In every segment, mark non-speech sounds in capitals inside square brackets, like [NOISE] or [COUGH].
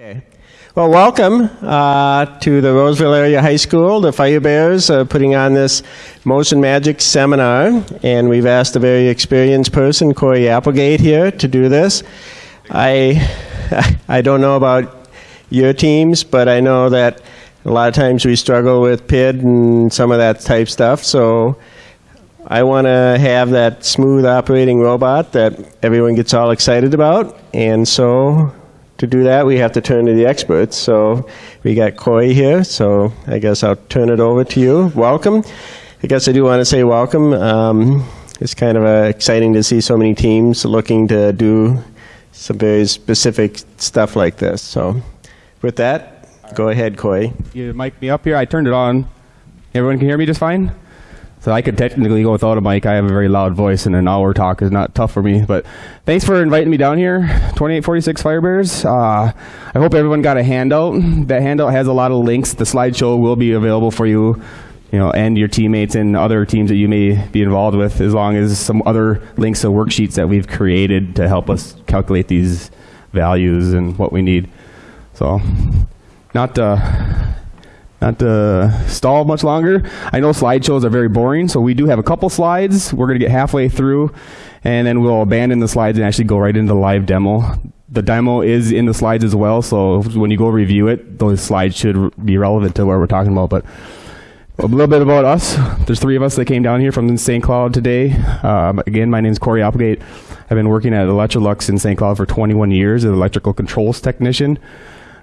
Okay. Well, welcome uh, to the Roseville Area High School. The Fire Bears are putting on this Motion Magic seminar, and we've asked a very experienced person, Corey Applegate, here to do this. I, [LAUGHS] I don't know about your teams, but I know that a lot of times we struggle with PID and some of that type stuff. So I want to have that smooth operating robot that everyone gets all excited about, and so to do that, we have to turn to the experts. So we got Corey here, so I guess I'll turn it over to you. Welcome. I guess I do want to say welcome. Um, it's kind of uh, exciting to see so many teams looking to do some very specific stuff like this. So with that, go ahead, Corey. You mic me up here. I turned it on. Everyone can hear me just fine? So I could technically go without a mic. I have a very loud voice, and an hour talk is not tough for me. But thanks for inviting me down here, 2846 Firebears. Uh, I hope everyone got a handout. That handout has a lot of links. The slideshow will be available for you, you know, and your teammates and other teams that you may be involved with, as long as some other links to worksheets that we've created to help us calculate these values and what we need. So, not. Uh, not to stall much longer. I know slideshows are very boring, so we do have a couple slides. We're going to get halfway through, and then we'll abandon the slides and actually go right into the live demo. The demo is in the slides as well, so when you go review it, those slides should be relevant to what we're talking about. But a little bit about us. There's three of us that came down here from St. Cloud today. Um, again, my name is Corey Applegate. I've been working at Electrolux in St. Cloud for 21 years as an electrical controls technician.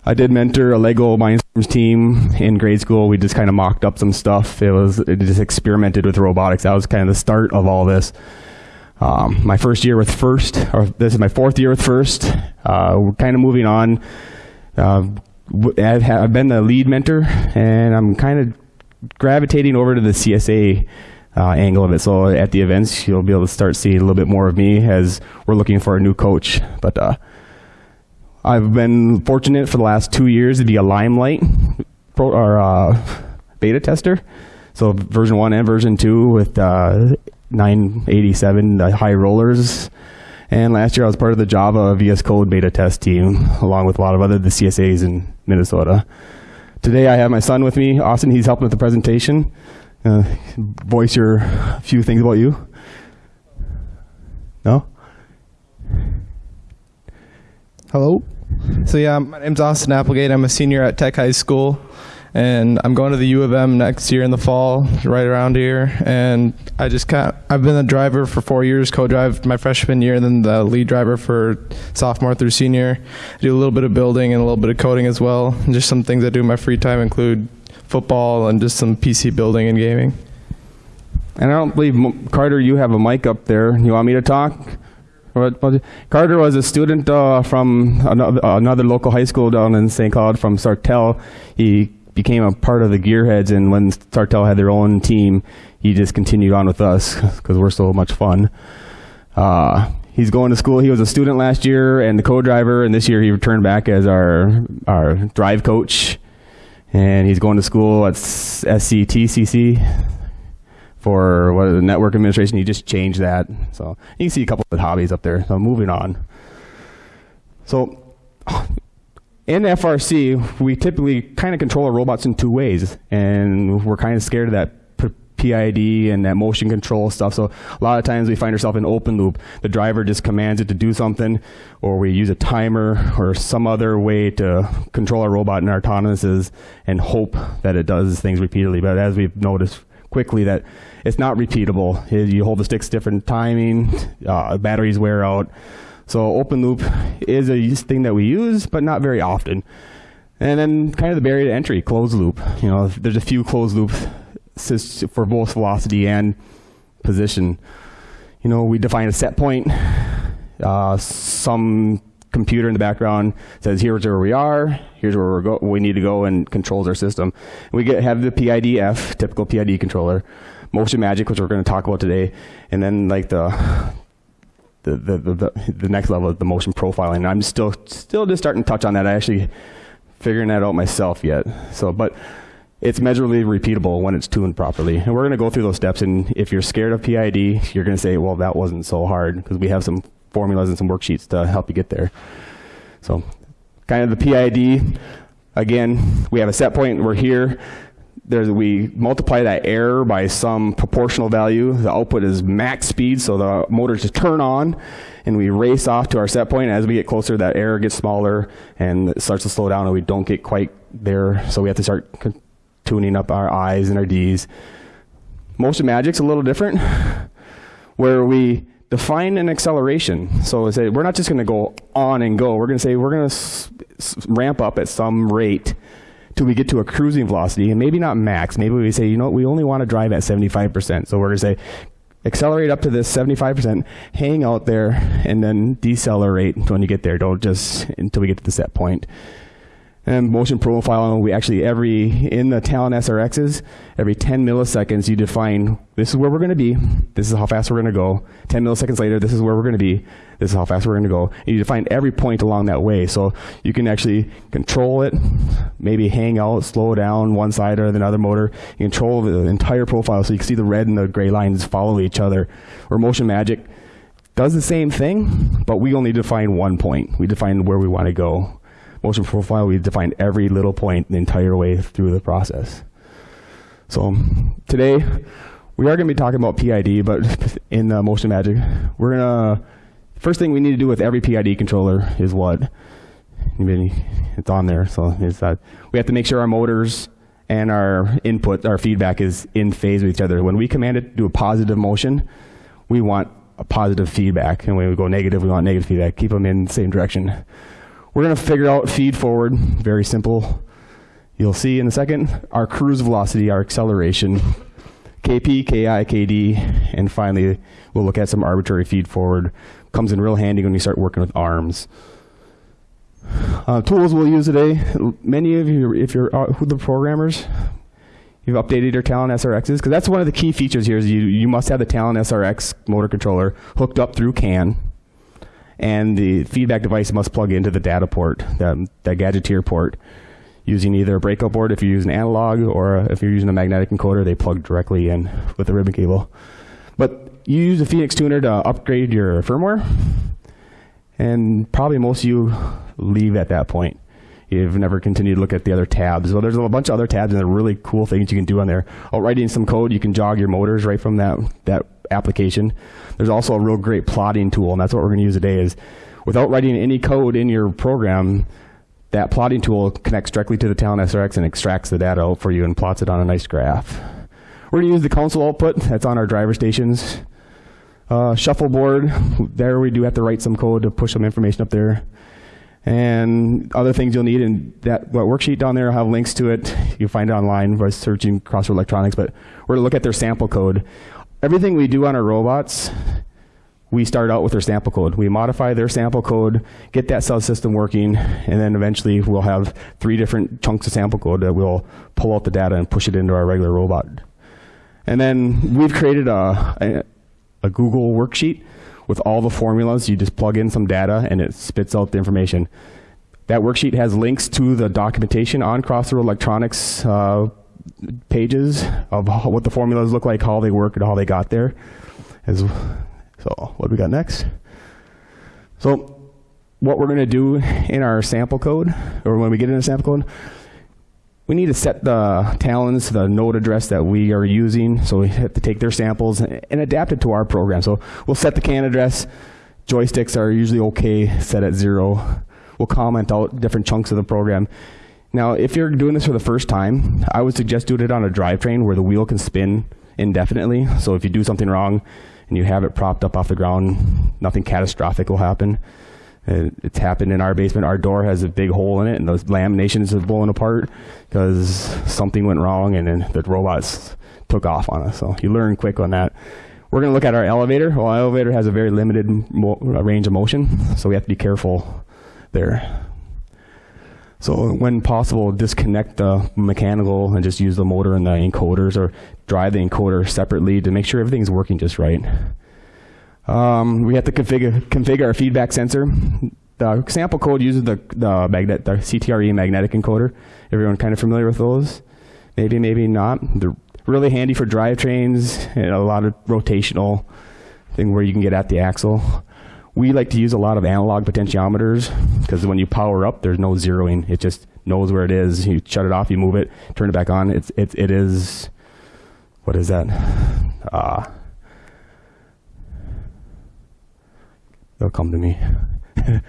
I did mentor a Lego Mindstorms team in grade school. We just kind of mocked up some stuff. It was it just experimented with robotics. That was kind of the start of all this. Um, my first year with First, or this is my fourth year with First. Uh, we're kind of moving on. Uh, I've, I've, been the lead mentor, and I'm kind of gravitating over to the CSA uh, angle of it. So at the events, you'll be able to start seeing a little bit more of me as we're looking for a new coach. But uh, I've been fortunate for the last two years to be a Limelight pro, or uh, beta tester. So version one and version two with uh, 987 uh, high rollers. And last year I was part of the Java VS Code beta test team, along with a lot of other the CSAs in Minnesota. Today I have my son with me, Austin. He's helping with the presentation. Uh, voice your few things about you. No? Hello. So yeah, my name's Austin Applegate. I'm a senior at Tech High School, and I'm going to the U of M next year in the fall, right around here. And I just kind I've been a driver for four years, co-drive my freshman year, and then the lead driver for sophomore through senior. I do a little bit of building and a little bit of coding as well. And just some things I do in my free time include football and just some PC building and gaming. And I don't believe Carter, you have a mic up there. You want me to talk? Carter was a student uh, from another, another, local high school down in St. Cloud from Sartell. He became a part of the Gearheads, and when Sartell had their own team, he just continued on with us [LAUGHS] because we're so much fun. Uh, he's going to school. He was a student last year and the co-driver, and this year he returned back as our our drive coach. And he's going to school at SCTCC, for what the network administration. You just change that. So you can see a couple of hobbies up there. So moving on. So in FRC, we typically kind of control our robots in two ways, and we're kind of scared of that PID and that motion control stuff. So a lot of times we find ourselves in open loop. The driver just commands it to do something, or we use a timer or some other way to control our robot in our autonomouses and hope that it does things repeatedly. But as we've noticed quickly that it's not repeatable. You hold the sticks different timing, uh, batteries wear out. So open loop is a thing that we use, but not very often. And then kind of the barrier to entry, closed loop. You know, there's a few closed loops for both velocity and position. You know, we define a set point. Uh, some computer in the background says, here's where we are, here's where we're go we need to go, and controls our system. We get, have the PIDF, typical PID controller, Motion Magic, which we're going to talk about today, and then like the the, the, the, the next level of the motion profiling. I'm still still just starting to touch on that. I actually figuring that out myself yet. So, but it's measurably repeatable when it's tuned properly. And we're going to go through those steps. And if you're scared of PID, you're going to say, well, that wasn't so hard because we have some formulas and some worksheets to help you get there. So kind of the PID. Again, we have a set point. We're here. We multiply that error by some proportional value. The output is max speed, so the motors just turn on, and we race off to our set point. As we get closer, that error gets smaller, and it starts to slow down, and we don't get quite there. So we have to start tuning up our I's and our D's. Motion Magic's a little different, where we define an acceleration. So say we're not just going to go on and go. We're going to say we're going to ramp up at some rate till we get to a cruising velocity, and maybe not max. Maybe we say, you know, we only want to drive at 75%. So we're going to say accelerate up to this 75%, hang out there, and then decelerate when you get there. Don't just until we get to the set point and motion profiling, we actually every in the Talon SRXs, every 10 milliseconds you define this is where we're going to be, this is how fast we're going to go. 10 milliseconds later, this is where we're going to be, this is how fast we're going to go. And you define every point along that way, so you can actually control it, maybe hang out, slow down one side or another motor. You control the entire profile, so you can see the red and the gray lines follow each other. Or Motion Magic does the same thing, but we only define one point. We define where we want to go motion profile, we defined every little point the entire way through the process. So today, we are going to be talking about PID, but in uh, Motion Magic, we're going to, first thing we need to do with every PID controller is what? It's on there, so it's that we have to make sure our motors and our input, our feedback is in phase with each other. When we command it to do a positive motion, we want a positive feedback. And when we go negative, we want negative feedback. Keep them in the same direction. We're going to figure out feed forward, very simple. You'll see in a second our cruise velocity, our acceleration, KP, KI, KD, and finally we'll look at some arbitrary feed forward. Comes in real handy when you start working with arms. Uh, tools we'll use today, many of you, if you're uh, the programmers, you've updated your Talon SRXs, because that's one of the key features here is you, you must have the Talon SRX motor controller hooked up through CAN and the feedback device must plug into the data port, that, that Gadgeteer port, using either a breakout board if you're using analog, or if you're using a magnetic encoder, they plug directly in with the ribbon cable. But you use the Phoenix tuner to upgrade your firmware, and probably most of you leave at that point. You've never continued to look at the other tabs. Well, there's a bunch of other tabs and there are really cool things you can do on there. While writing some code, you can jog your motors right from that, that application. There's also a real great plotting tool, and that's what we're going to use today. Is without writing any code in your program, that plotting tool connects directly to the Talon SRX and extracts the data out for you and plots it on a nice graph. We're going to use the console output that's on our driver stations. Uh, shuffleboard, there we do have to write some code to push some information up there. And other things you'll need, and that, that worksheet down there, I'll have links to it. You'll find it online by searching Crossroad Electronics, but we're going to look at their sample code everything we do on our robots, we start out with their sample code. We modify their sample code, get that subsystem working, and then eventually we'll have three different chunks of sample code that we'll pull out the data and push it into our regular robot. And then we've created a, a, a Google worksheet with all the formulas. You just plug in some data and it spits out the information. That worksheet has links to the documentation on Crossroad Electronics uh, pages of what the formulas look like, how they work, and how they got there. As, so what we got next? So what we're going to do in our sample code, or when we get in a sample code, we need to set the talons, the node address that we are using. So we have to take their samples and, and adapt it to our program. So we'll set the CAN address. Joysticks are usually okay, set at zero. We'll comment out different chunks of the program. Now, if you're doing this for the first time, I would suggest doing it on a drivetrain where the wheel can spin indefinitely. So if you do something wrong and you have it propped up off the ground, nothing catastrophic will happen. Uh, it's happened in our basement. Our door has a big hole in it, and those laminations are blowing apart because something went wrong, and then the robots took off on us. So you learn quick on that. We're going to look at our elevator. Well, our elevator has a very limited range of motion, so we have to be careful there. So when possible, disconnect the mechanical and just use the motor and the encoders or drive the encoder separately to make sure everything's working just right. Um, we have to configure, configure our feedback sensor. The sample code uses the, the, magnet, the CTRE magnetic encoder. Everyone kind of familiar with those? Maybe, maybe not. They're really handy for drivetrains and a lot of rotational thing where you can get at the axle. We like to use a lot of analog potentiometers because when you power up, there's no zeroing. It just knows where it is. You shut it off, you move it, turn it back on. It's it, it is what is that? Uh, they'll come to me. [LAUGHS]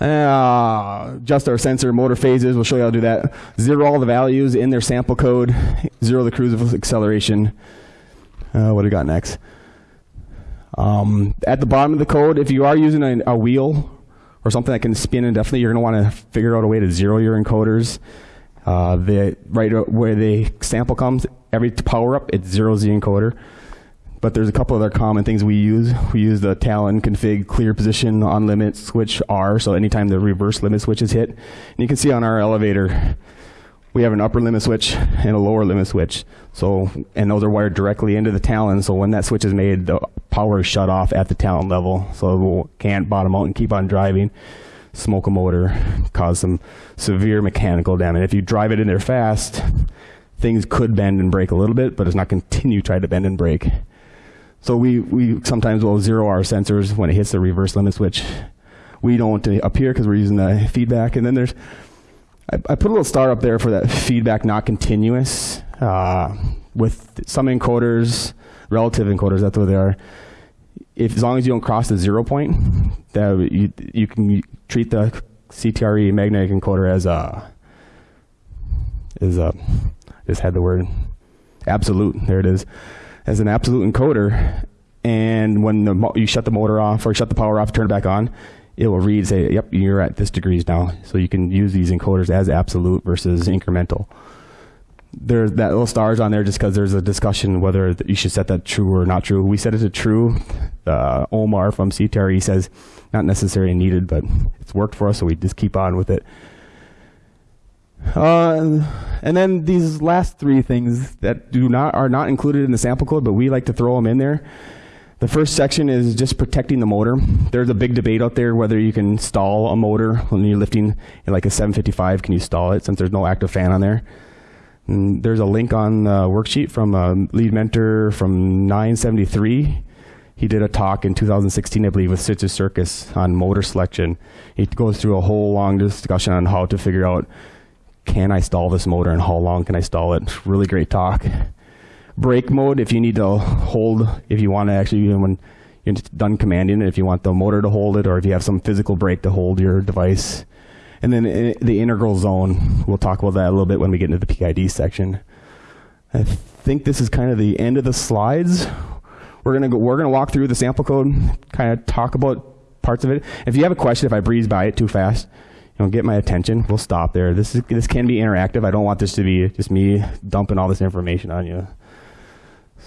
Uh, just our sensor motor phases. We'll show you how to do that. Zero all the values in their sample code. Zero the cruise acceleration. Uh, what do we got next? Um, at the bottom of the code, if you are using a, a wheel or something that can spin indefinitely, you're going to want to figure out a way to zero your encoders. Uh, the right where the sample comes, every power up, it zeroes the encoder. But there's a couple other common things we use. We use the Talon config clear position on limit switch R, so anytime the reverse limit switch is hit. And you can see on our elevator, we have an upper limit switch and a lower limit switch. So, and those are wired directly into the Talon, so when that switch is made, the power is shut off at the Talon level, so it can't bottom out and keep on driving smoke a motor, cause some severe mechanical damage. If you drive it in there fast, things could bend and break a little bit, but it's not continue try to bend and break. So we, we sometimes will zero our sensors when it hits the reverse limit switch. We don't appear because we're using the feedback. And then there's, I, I, put a little star up there for that feedback not continuous. Uh, with some encoders, relative encoders, that's what they are. If as long as you don't cross the zero point, that you you can treat the CTRE magnetic encoder as a is a just had the word absolute. There it is as an absolute encoder, and when the you shut the motor off or shut the power off, turn it back on, it will read say, "Yep, you're at this degrees now." So you can use these encoders as absolute versus incremental. There's that little stars on there just because there's a discussion whether you should set that true or not true. We set it to true. Uh, Omar from CTRE says not necessarily needed, but it's worked for us, so we just keep on with it. Uh, and then these last three things that do not are not included in the sample code, but we like to throw them in there. The first section is just protecting the motor. There's a big debate out there whether you can stall a motor when you're lifting like a 755. Can you stall it since there's no active fan on there? And there's a link on the worksheet from a lead mentor from 973. He did a talk in 2016, I believe, with Stitches Circus on motor selection. He goes through a whole long discussion on how to figure out can I stall this motor and how long can I stall it? Really great talk. Brake mode, if you need to hold, if you want to actually, even when you're done commanding it, if you want the motor to hold it or if you have some physical brake to hold your device. And then eh, the integral zone, we'll talk about that a little bit when we get into the PID section. I think this is kind of the end of the slides. We're gonna go, we're gonna walk through the sample code, kind of talk about parts of it. If you have a question, if I breeze by it too fast, you know, get my attention. We'll stop there. This is this can be interactive. I don't want this to be just me dumping all this information on you.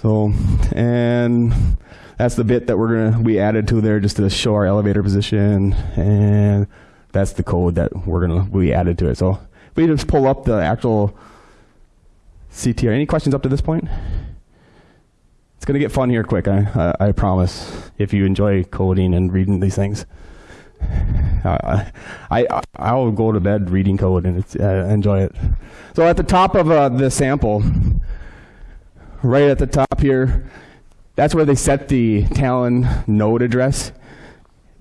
So, and that's the bit that we're gonna we added to there just to show our elevator position, and that's the code that we're gonna we added to it. So we just pull up the actual CTR. Any questions up to this point? It's gonna get fun here quick. I I, I promise. If you enjoy coding and reading these things. I, I I'll go to bed reading code and uh, enjoy it. So at the top of uh, the sample, right at the top here, that's where they set the Talon node address.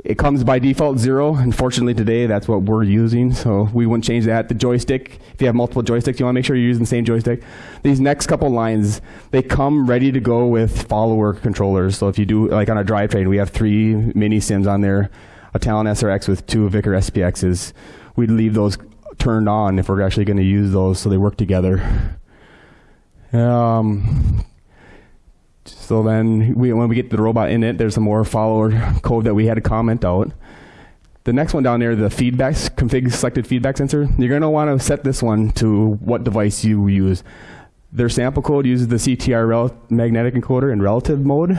It comes by default zero. Unfortunately today, that's what we're using, so we wouldn't change that. The joystick, if you have multiple joysticks, you want to make sure you're using the same joystick. These next couple lines, they come ready to go with follower controllers. So if you do, like on a drivetrain, we have three mini CIMs on there a Talon SRX with two Victor SPXs, we'd leave those turned on if we're actually going to use those so they work together. Um, so then we, when we get the robot in it, there's some more follower code that we had to comment out. The next one down there, the feedback, config selected feedback sensor, you're going to want to set this one to what device you use. Their sample code uses the CTR magnetic encoder in relative mode.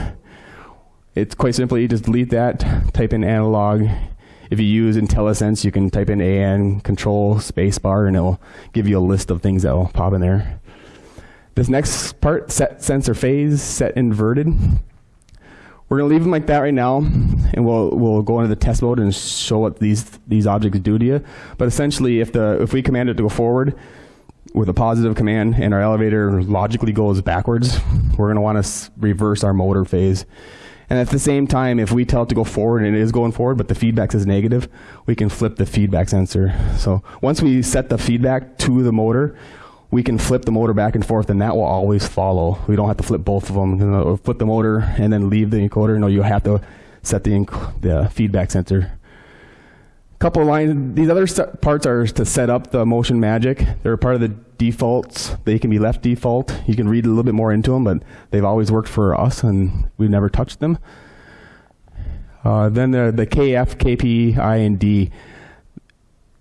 It's quite simply, you just delete that, type in analog. If you use IntelliSense, you can type in AN control spacebar and it'll give you a list of things that will pop in there. This next part, set sensor phase, set inverted. We're gonna leave them like that right now, and we'll we'll go into the test mode and show what these these objects do to you. But essentially, if the if we command it to go forward with a positive command and our elevator logically goes backwards, we're gonna want to reverse our motor phase And at the same time, if we tell it to go forward and it is going forward, but the feedback is negative, we can flip the feedback sensor. So once we set the feedback to the motor, we can flip the motor back and forth, and that will always follow. We don't have to flip both of them. You know, flip the motor and then leave the encoder. No, you have to set the, the feedback sensor. Couple of lines. These other parts are to set up the Motion Magic. They're part of the defaults. They can be left default. You can read a little bit more into them, but they've always worked for us, and we've never touched them. Uh, then the, the KF, KP, I, and D.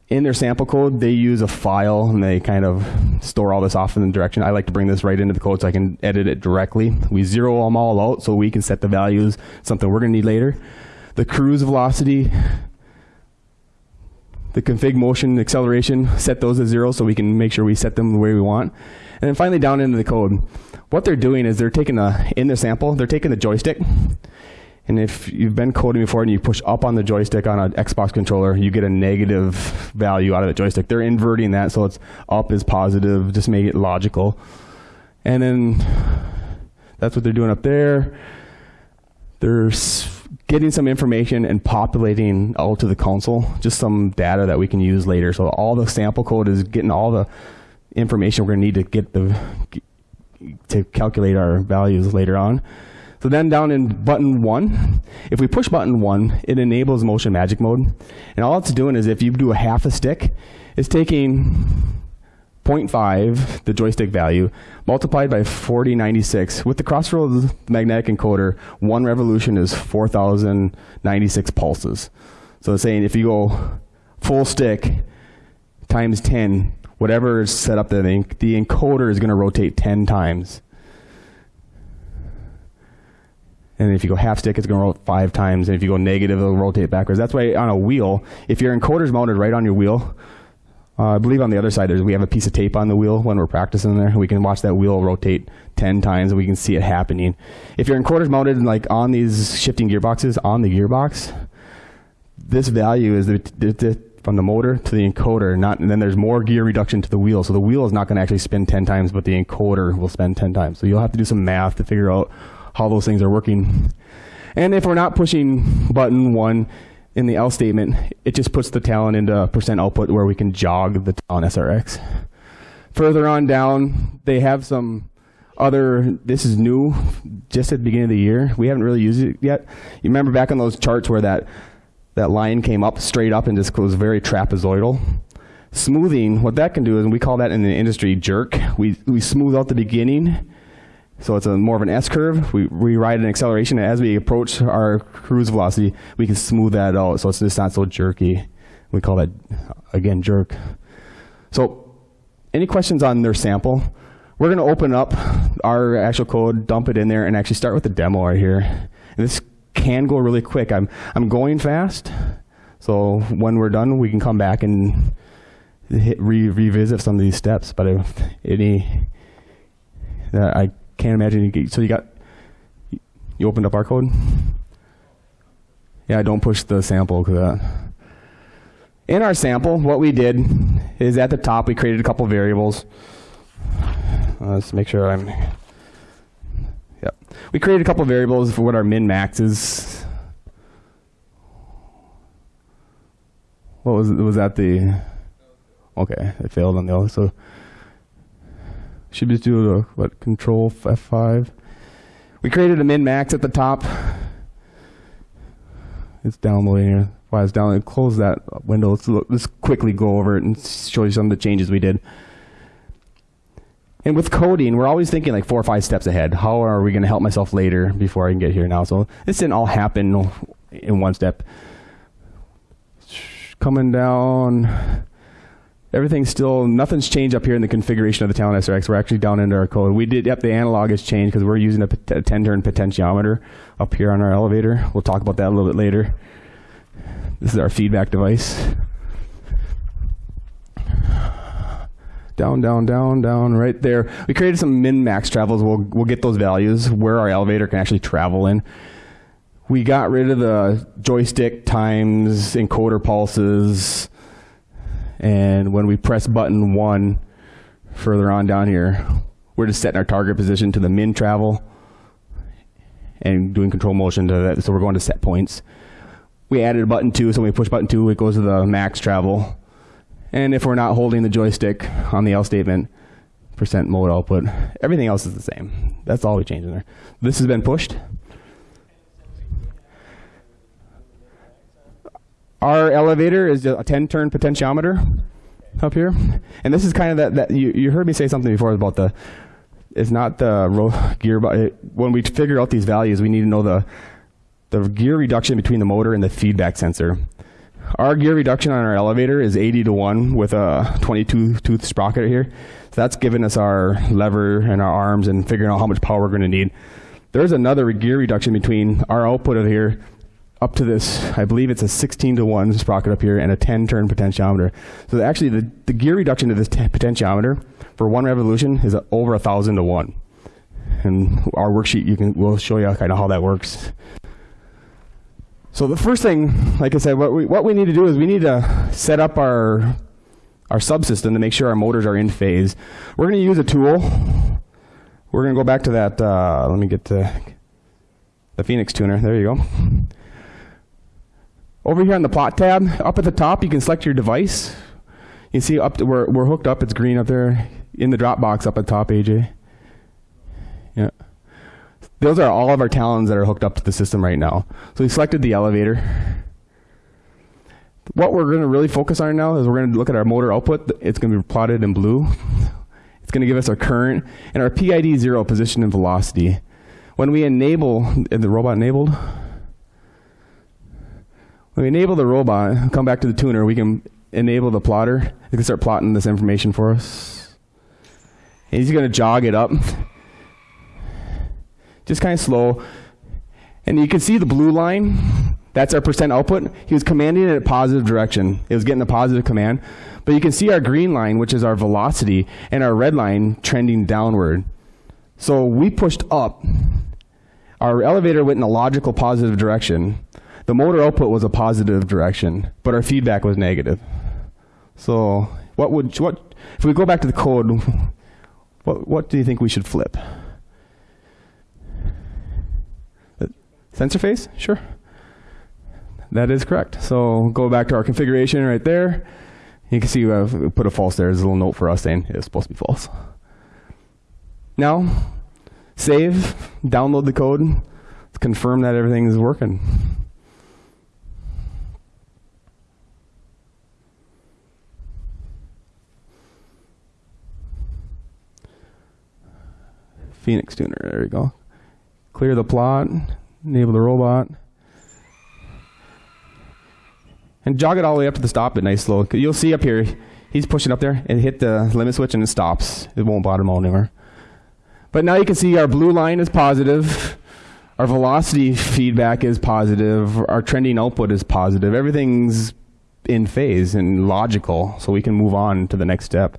In their sample code, they use a file and they kind of store all this off in the direction. I like to bring this right into the code so I can edit it directly. We zero them all out so we can set the values, something we're going to need later. The cruise velocity, the config motion acceleration, set those to zero so we can make sure we set them the way we want. And then finally down into the code. What they're doing is they're taking the, in the sample, they're taking the joystick. And if you've been coding before and you push up on the joystick on an Xbox controller, you get a negative value out of the joystick. They're inverting that so it's up is positive, just make it logical. And then that's what they're doing up there. They're getting some information and populating out to the console, just some data that we can use later. So all the sample code is getting all the information we're going to need to get the to calculate our values later on. So then down in button one, if we push button one, it enables motion magic mode. And all it's doing is if you do a half a stick, it's taking 0.5, the joystick value, multiplied by 4096. With the Crossroads magnetic encoder, one revolution is 4,096 pulses. So it's saying if you go full stick times 10, whatever is set up there, the, the encoder is going to rotate 10 times. And if you go half stick, it's going to rotate five times. And if you go negative, it'll rotate backwards. That's why on a wheel, if your encoder's mounted right on your wheel, uh, I believe on the other side, we have a piece of tape on the wheel when we're practicing there. We can watch that wheel rotate 10 times and we can see it happening. If your encoder's mounted like on these shifting gearboxes on the gearbox, this value is the, the, the, from the motor to the encoder, not, and then there's more gear reduction to the wheel. So the wheel is not going to actually spin 10 times, but the encoder will spin 10 times. So you'll have to do some math to figure out how those things are working. And if we're not pushing button one in the L statement, it just puts the Talon into percent output where we can jog the Talon SRX. Further on down, they have some other, this is new, just at the beginning of the year. We haven't really used it yet. You remember back on those charts where that, that line came up straight up and just was very trapezoidal? Smoothing, what that can do is, and we call that in the industry jerk. We, we smooth out the beginning so it's a more of an S curve. We rewrite an acceleration, as we approach our cruise velocity, we can smooth that out, so it's just not so jerky. We call that again jerk. So, any questions on their sample? We're going to open up our actual code, dump it in there, and actually start with the demo right here. And this can go really quick. I'm I'm going fast, so when we're done, we can come back and hit, re- revisit some of these steps. But if any, uh, I can't imagine. You get, so you got you opened up our code. Yeah, don't push the sample because that. In our sample, what we did is at the top we created a couple variables. Uh, let's make sure I'm. Yep, we created a couple variables for what our min max is. What was was that the? Okay, it failed on the other. So should just do a what control F5. We created a min max at the top. It's downloading here. Why it's downloading? Close that window. Let's, look, let's quickly go over it and show you some of the changes we did. And with coding, we're always thinking like four or five steps ahead. How are we going to help myself later before I can get here now? So this didn't all happen in one step. Coming down, everything's still, nothing's changed up here in the configuration of the Talon SRX. We're actually down into our code. We did, yep, the analog has changed because we're using a 10 turn potentiometer up here on our elevator. We'll talk about that a little bit later. This is our feedback device. Down, down, down, down, right there. We created some min-max travels. We'll, we'll get those values where our elevator can actually travel in. We got rid of the joystick times encoder pulses. And when we press button one further on down here, we're just setting our target position to the min travel and doing control motion to that. So we're going to set points. We added a button two, so when we push button two, it goes to the max travel. And if we're not holding the joystick on the else statement, percent mode output. Everything else is the same. That's all we changed in there. This has been pushed. Our elevator is a 10 turn potentiometer up here. And this is kind of that, that you, you heard me say something before about the, it's not the gear, but when we figure out these values, we need to know the, the gear reduction between the motor and the feedback sensor. Our gear reduction on our elevator is 80 to 1 with a 22 tooth sprocket here. So that's giving us our lever and our arms and figuring out how much power we're going to need. There's another gear reduction between our output of here up to this, I believe it's a 16 to 1 sprocket up here and a 10 turn potentiometer. So actually, the, the gear reduction to this potentiometer for one revolution is over a 1,000 to 1. And our worksheet, you can, we'll show you kind of how that works. So the first thing, like I said, what we, what we need to do is we need to set up our, our subsystem to make sure our motors are in phase. We're going to use a tool. We're going to go back to that, uh, let me get to the Phoenix tuner. There you go. Over here on the plot tab, up at the top, you can select your device. You see up to, we're, we're hooked up. It's green up there in the drop box up at the top, AJ. Yeah. Those are all of our talons that are hooked up to the system right now. So we selected the elevator. What we're going to really focus on now is we're going to look at our motor output. It's going to be plotted in blue. It's going to give us our current and our PID zero position and velocity. When we enable, the robot enabled? We enable the robot, come back to the tuner, we can enable the plotter. It can start plotting this information for us. And he's going to jog it up. Just kind of slow. And you can see the blue line. That's our percent output. He was commanding it in a positive direction. It was getting a positive command. But you can see our green line, which is our velocity, and our red line trending downward. So we pushed up. Our elevator went in a logical positive direction. The motor output was a positive direction, but our feedback was negative. So what would what if we go back to the code? What what do you think we should flip? Uh, Sensor phase? Sure. That is correct. So go back to our configuration right there. You can see we put a false there. There's a little note for us saying it's supposed to be false. Now, save, download the code, confirm that everything is working. Phoenix tuner. There we go. Clear the plot, enable the robot, and jog it all the way up to the stop. But nice slow. You'll see up here, he's pushing up there and hit the limit switch and it stops. It won't bottom out anymore. But now you can see our blue line is positive. Our velocity feedback is positive. Our trending output is positive. Everything's in phase and logical, so we can move on to the next step.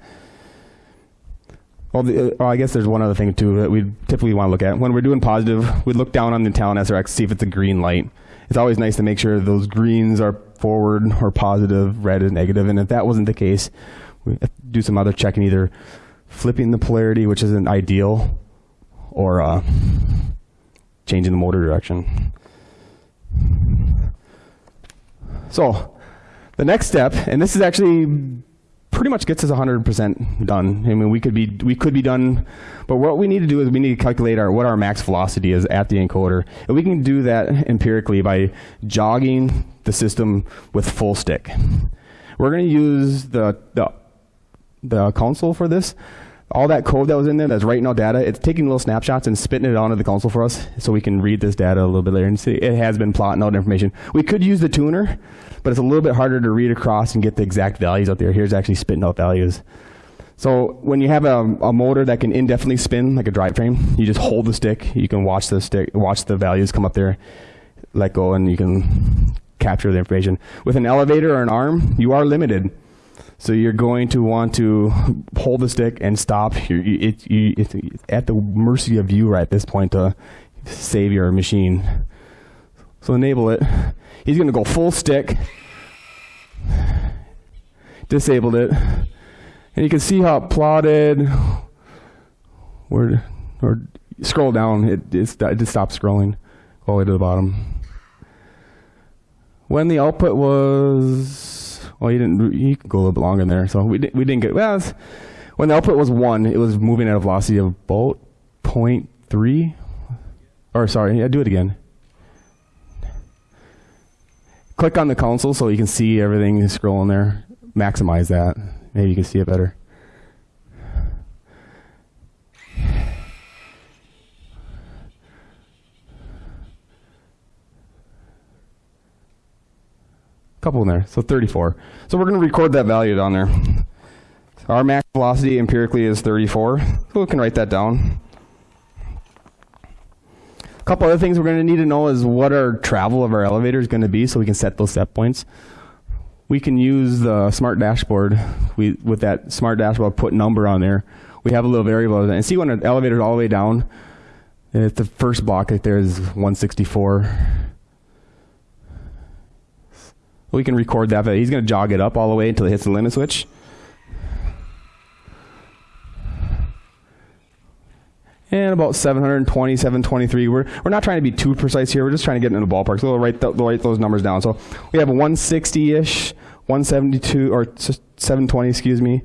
Well, the, uh, I guess there's one other thing too that we typically want to look at. When we're doing positive, we look down on the Talon SRX, to see if it's a green light. It's always nice to make sure those greens are forward or positive, red is negative, and if that wasn't the case, we do some other checking, either flipping the polarity, which isn't ideal, or uh, changing the motor direction. So, the next step, and this is actually pretty much gets us 100% done. I mean, we could be we could be done, but what we need to do is we need to calculate our what our max velocity is at the encoder, and we can do that empirically by jogging the system with full stick. We're going to use the the the console for this. All that code that was in there that's writing out data, it's taking little snapshots and spitting it onto the console for us so we can read this data a little bit later and see it has been plotting out information. We could use the tuner, but it's a little bit harder to read across and get the exact values out there. Here's actually spitting out values. So when you have a, a motor that can indefinitely spin like a drivetrain, you just hold the stick. You can watch the stick, watch the values come up there, let go, and you can capture the information. With an elevator or an arm, you are limited. So you're going to want to hold the stick and stop. You're, it, you, it's at the mercy of you right at this point to save your machine. So enable it. He's going to go full stick. Disabled it. And you can see how it plotted. Where, or scroll down. It, it, it just stopped scrolling. all the way to the bottom. When the output was, well, you didn't, you could go a little bit longer in there. So we, di- we didn't get, well, it's- when the output was one, it was moving at a velocity of about 0.3. Or sorry, yeah, do it again. Click on the console so you can see everything scrolling there. Maximize that. Maybe you can see it better. Couple in there. So 34. So we're going to record that value down there. Our max velocity empirically is 34. So we can write that down. A couple other things we're going to need to know is what our travel of our elevator is going to be so we can set those set points. We can use the smart dashboard. We with that smart dashboard put number on there. We have a little variable and see when an elevator is all the way down. And if the first block right there is 164 we can record that, but he's going to jog it up all the way until it hits the limit switch. And about 720, 723. We're, we're not trying to be too precise here. We're just trying to get in the ballpark. So we'll write, we'll write those numbers down. So we have 160-ish, 172, or 720, excuse me,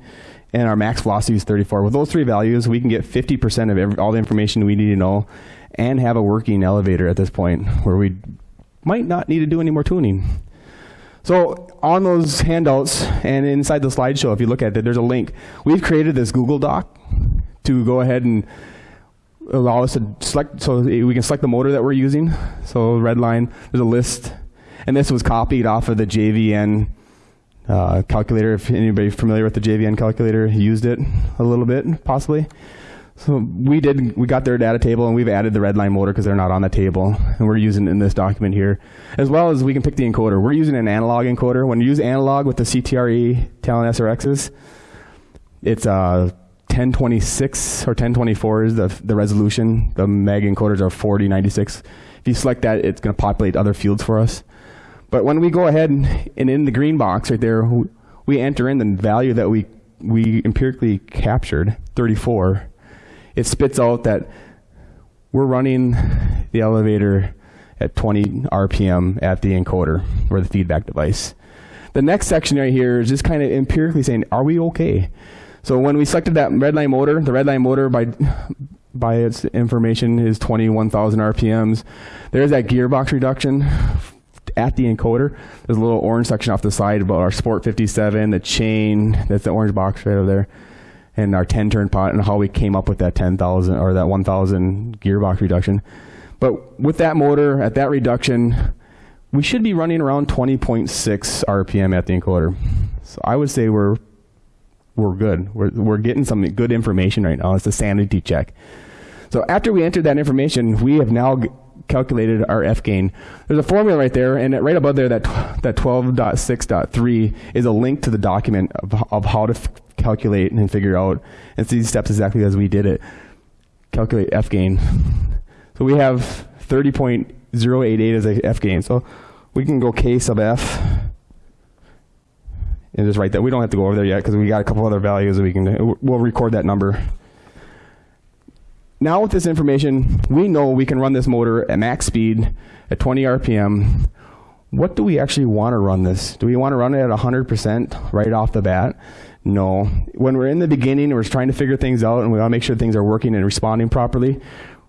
and our max velocity is 34. With those three values, we can get 50% of every, all the information we need to know and have a working elevator at this point where we might not need to do any more tuning. So on those handouts and inside the slideshow, if you look at it, there's a link. We've created this Google Doc to go ahead and allow us to select, so we can select the motor that we're using. So red line, there's a list. And this was copied off of the JVN uh, calculator. If anybody familiar with the JVN calculator, used it a little bit, possibly. So we did, we got their data table and we've added the redline motor because they're not on the table. And we're using in this document here. As well as we can pick the encoder. We're using an analog encoder. When you use analog with the CTRE Talon SRXs, it's uh, 1026 or 1024 is the, the resolution. The mag encoders are 4096. If you select that, it's going to populate other fields for us. But when we go ahead and, and in the green box right there, we enter in the value that we, we empirically captured, 34 it spits out that we're running the elevator at 20 RPM at the encoder or the feedback device. The next section right here is just kind of empirically saying, are we okay? So when we selected that redline motor, the redline motor by by its information is 21,000 RPMs. There's that gearbox reduction at the encoder. There's a little orange section off the side about our Sport 57, the chain, that's the orange box right over there and our 10 turn pot and how we came up with that 10,000 or that 1,000 gearbox reduction. But with that motor, at that reduction, we should be running around 20.6 RPM at the encoder. So I would say we're we're good. We're we're getting some good information right now. It's a sanity check. So after we entered that information, we have now calculated our F gain. There's a formula right there, and right above there, that that 12.6.3 is a link to the document of, of how to calculate and figure out. And it's these steps exactly as we did it. Calculate F gain. So we have 30.088 as a F gain. So we can go K sub F and just write that. We don't have to go over there yet because we got a couple other values that we can. We'll record that number. Now with this information, we know we can run this motor at max speed at 20 RPM. What do we actually want to run this? Do we want to run it at 100% right off the bat? No. When we're in the beginning, we're trying to figure things out, and we want to make sure things are working and responding properly.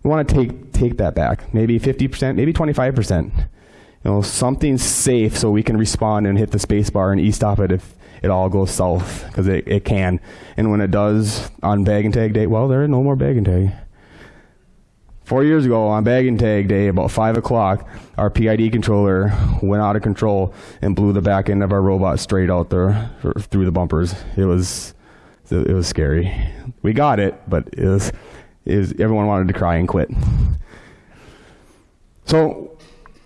We want to take take that back, maybe 50%, maybe 25%. You know, something safe so we can respond and hit the space bar and e-stop it if it all goes south, because it, it can. And when it does on bag and tag day, well, there is no more bag and tag. Four years ago, on bag and tag day, about 5 o'clock, our PID controller went out of control and blew the back end of our robot straight out there through the bumpers. It was, it was scary. We got it, but it was, it was everyone wanted to cry and quit. So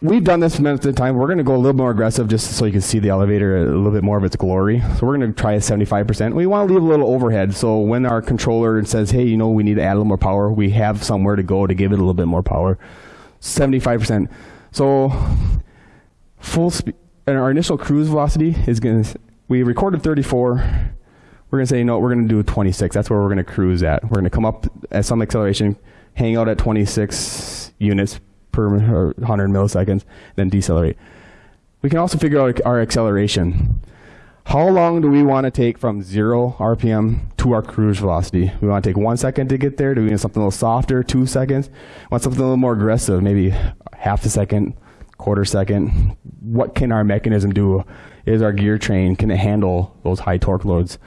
we've done this at a time. We're going to go a little more aggressive just so you can see the elevator a little bit more of its glory. So we're going to try a 75%. We want to leave a little overhead. So when our controller says, hey, you know, we need to add a little more power, we have somewhere to go to give it a little bit more power. 75%. So full speed, and our initial cruise velocity is going to, we recorded 34. We're going to say, no, we're going to do 26. That's where we're going to cruise at. We're going to come up at some acceleration, hang out at 26 units per 100 milliseconds, then decelerate. We can also figure out our acceleration. How long do we want to take from zero RPM to our cruise velocity? We want to take one second to get there. Do we want something a little softer, two seconds? Want something a little more aggressive, maybe half a second, quarter second? What can our mechanism do? Is our gear train, can it handle those high torque loads?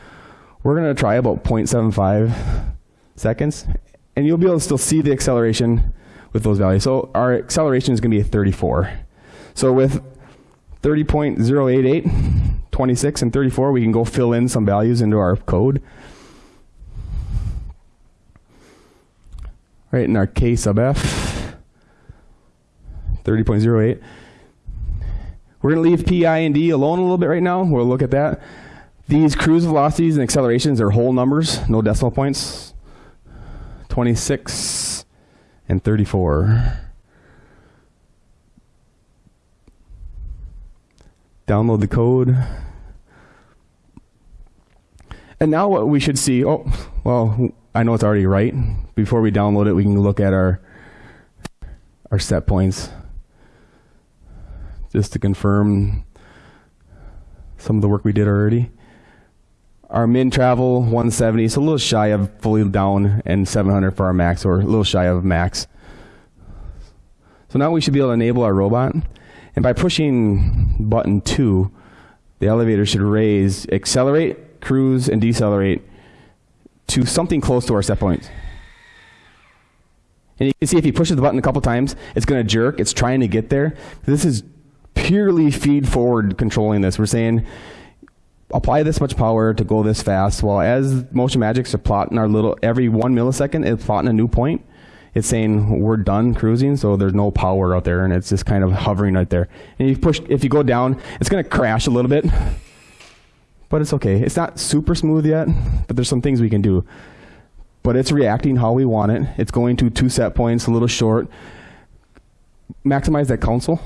We're going to try about 0.75 seconds, and you'll be able to still see the acceleration with those values. So our acceleration is going to be a 34. So with 30.088, 26 and 34, we can go fill in some values into our code. Right in our K sub F, 30.08. We're going to leave PI and D alone a little bit right now. We'll look at that. These cruise velocities and accelerations are whole numbers, no decimal points. 26 and 34. Download the code. And now what we should see, oh, well, I know it's already right. Before we download it, we can look at our, our set points just to confirm some of the work we did already. Our min travel 170, so a little shy of fully down, and 700 for our max, or a little shy of max. So now we should be able to enable our robot. And by pushing button 2, the elevator should raise, accelerate, cruise, and decelerate to something close to our set point. And you can see if he pushes the button a couple times, it's going to jerk. It's trying to get there. This is purely feed forward controlling this. We're saying apply this much power to go this fast. Well, as Motion Magics are plotting our little, every one millisecond, it's plotting a new point. It's saying we're done cruising, so there's no power out there, and it's just kind of hovering right there. And you push, if you go down, it's going to crash a little bit but it's okay. It's not super smooth yet, but there's some things we can do. But it's reacting how we want it. It's going to two set points, a little short. Maximize that console.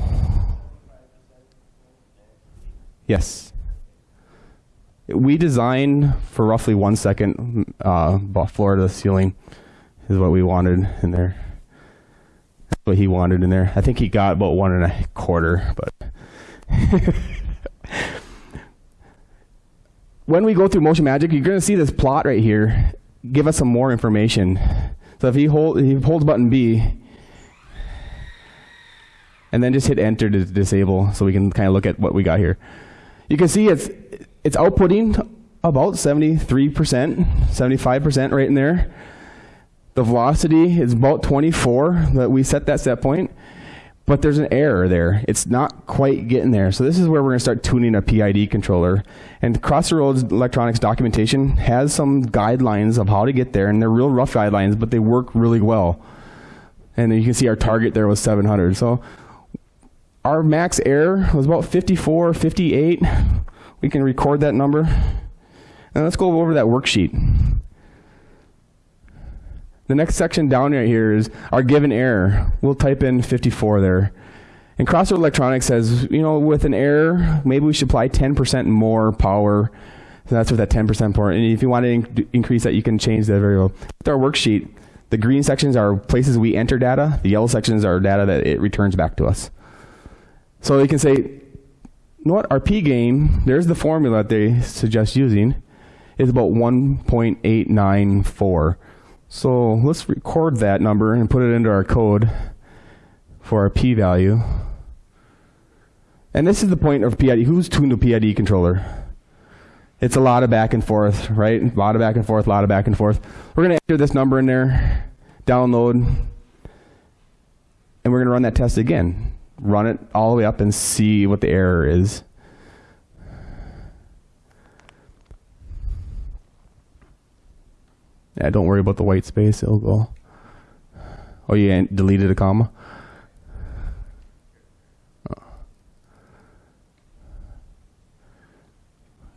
Yes. We designed for roughly one second, uh, floor to the ceiling is what we wanted in there. That's what he wanted in there. I think he got about one and a quarter, but. [LAUGHS] when we go through Motion Magic, you're going to see this plot right here give us some more information. So if he, hold, he holds button B, and then just hit enter to disable so we can kind of look at what we got here. You can see it's, it's outputting about 73%, 75% right in there. The velocity is about 24 that we set that set point but there's an error there. It's not quite getting there. So this is where we're going to start tuning a PID controller. And Crossroads Electronics documentation has some guidelines of how to get there, and they're real rough guidelines, but they work really well. And you can see our target there was 700. So our max error was about 54, 58. We can record that number. And let's go over that worksheet. The next section down right here is our given error. We'll type in 54 there. And Crossroad Electronics says, you know, with an error, maybe we should apply 10% more power. So that's what that 10% power. And if you want to in increase that, you can change that variable. With our worksheet, the green sections are places we enter data. The yellow sections are data that it returns back to us. So you can say, what, our P gain, there's the formula that they suggest using, is about 1.894. So let's record that number and put it into our code for our p-value. And this is the point of PID. Who's tuned a PID controller? It's a lot of back and forth, right? A lot of back and forth, a lot of back and forth. We're going to enter this number in there, download, and we're going to run that test again. Run it all the way up and see what the error is. Yeah, don't worry about the white space. It'll go. Oh, you deleted a comma? Oh.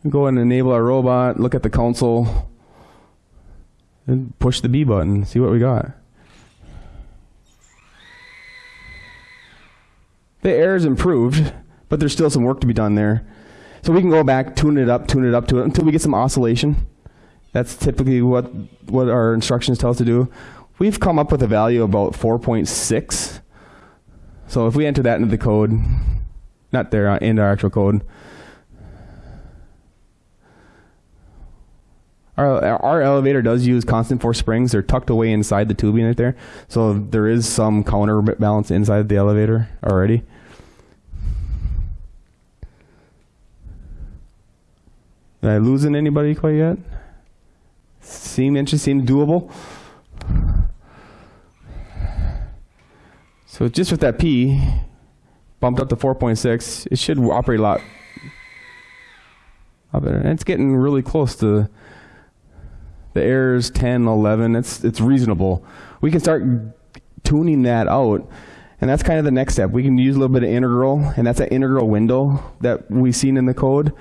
Go and enable our robot, look at the console, and push the B button, see what we got. The air is improved, but there's still some work to be done there. So we can go back, tune it up, tune it up to it until we get some oscillation. That's typically what, what our instructions tell us to do. We've come up with a value about 4.6 So if we enter that into the code, not there, uh, into our actual code, Our, our elevator does use constant force springs. They're tucked away inside the tubing right there. So there is some counterbalance inside the elevator already. Am I losing anybody quite yet? Seem interesting, doable? So just with that P, bumped up to 4.6, it should operate a lot better. And it's getting really close to the errors 10, 11. It's, it's reasonable. We can start tuning that out. And that's kind of the next step. We can use a little bit of integral, and that's an integral window that we've seen in the code.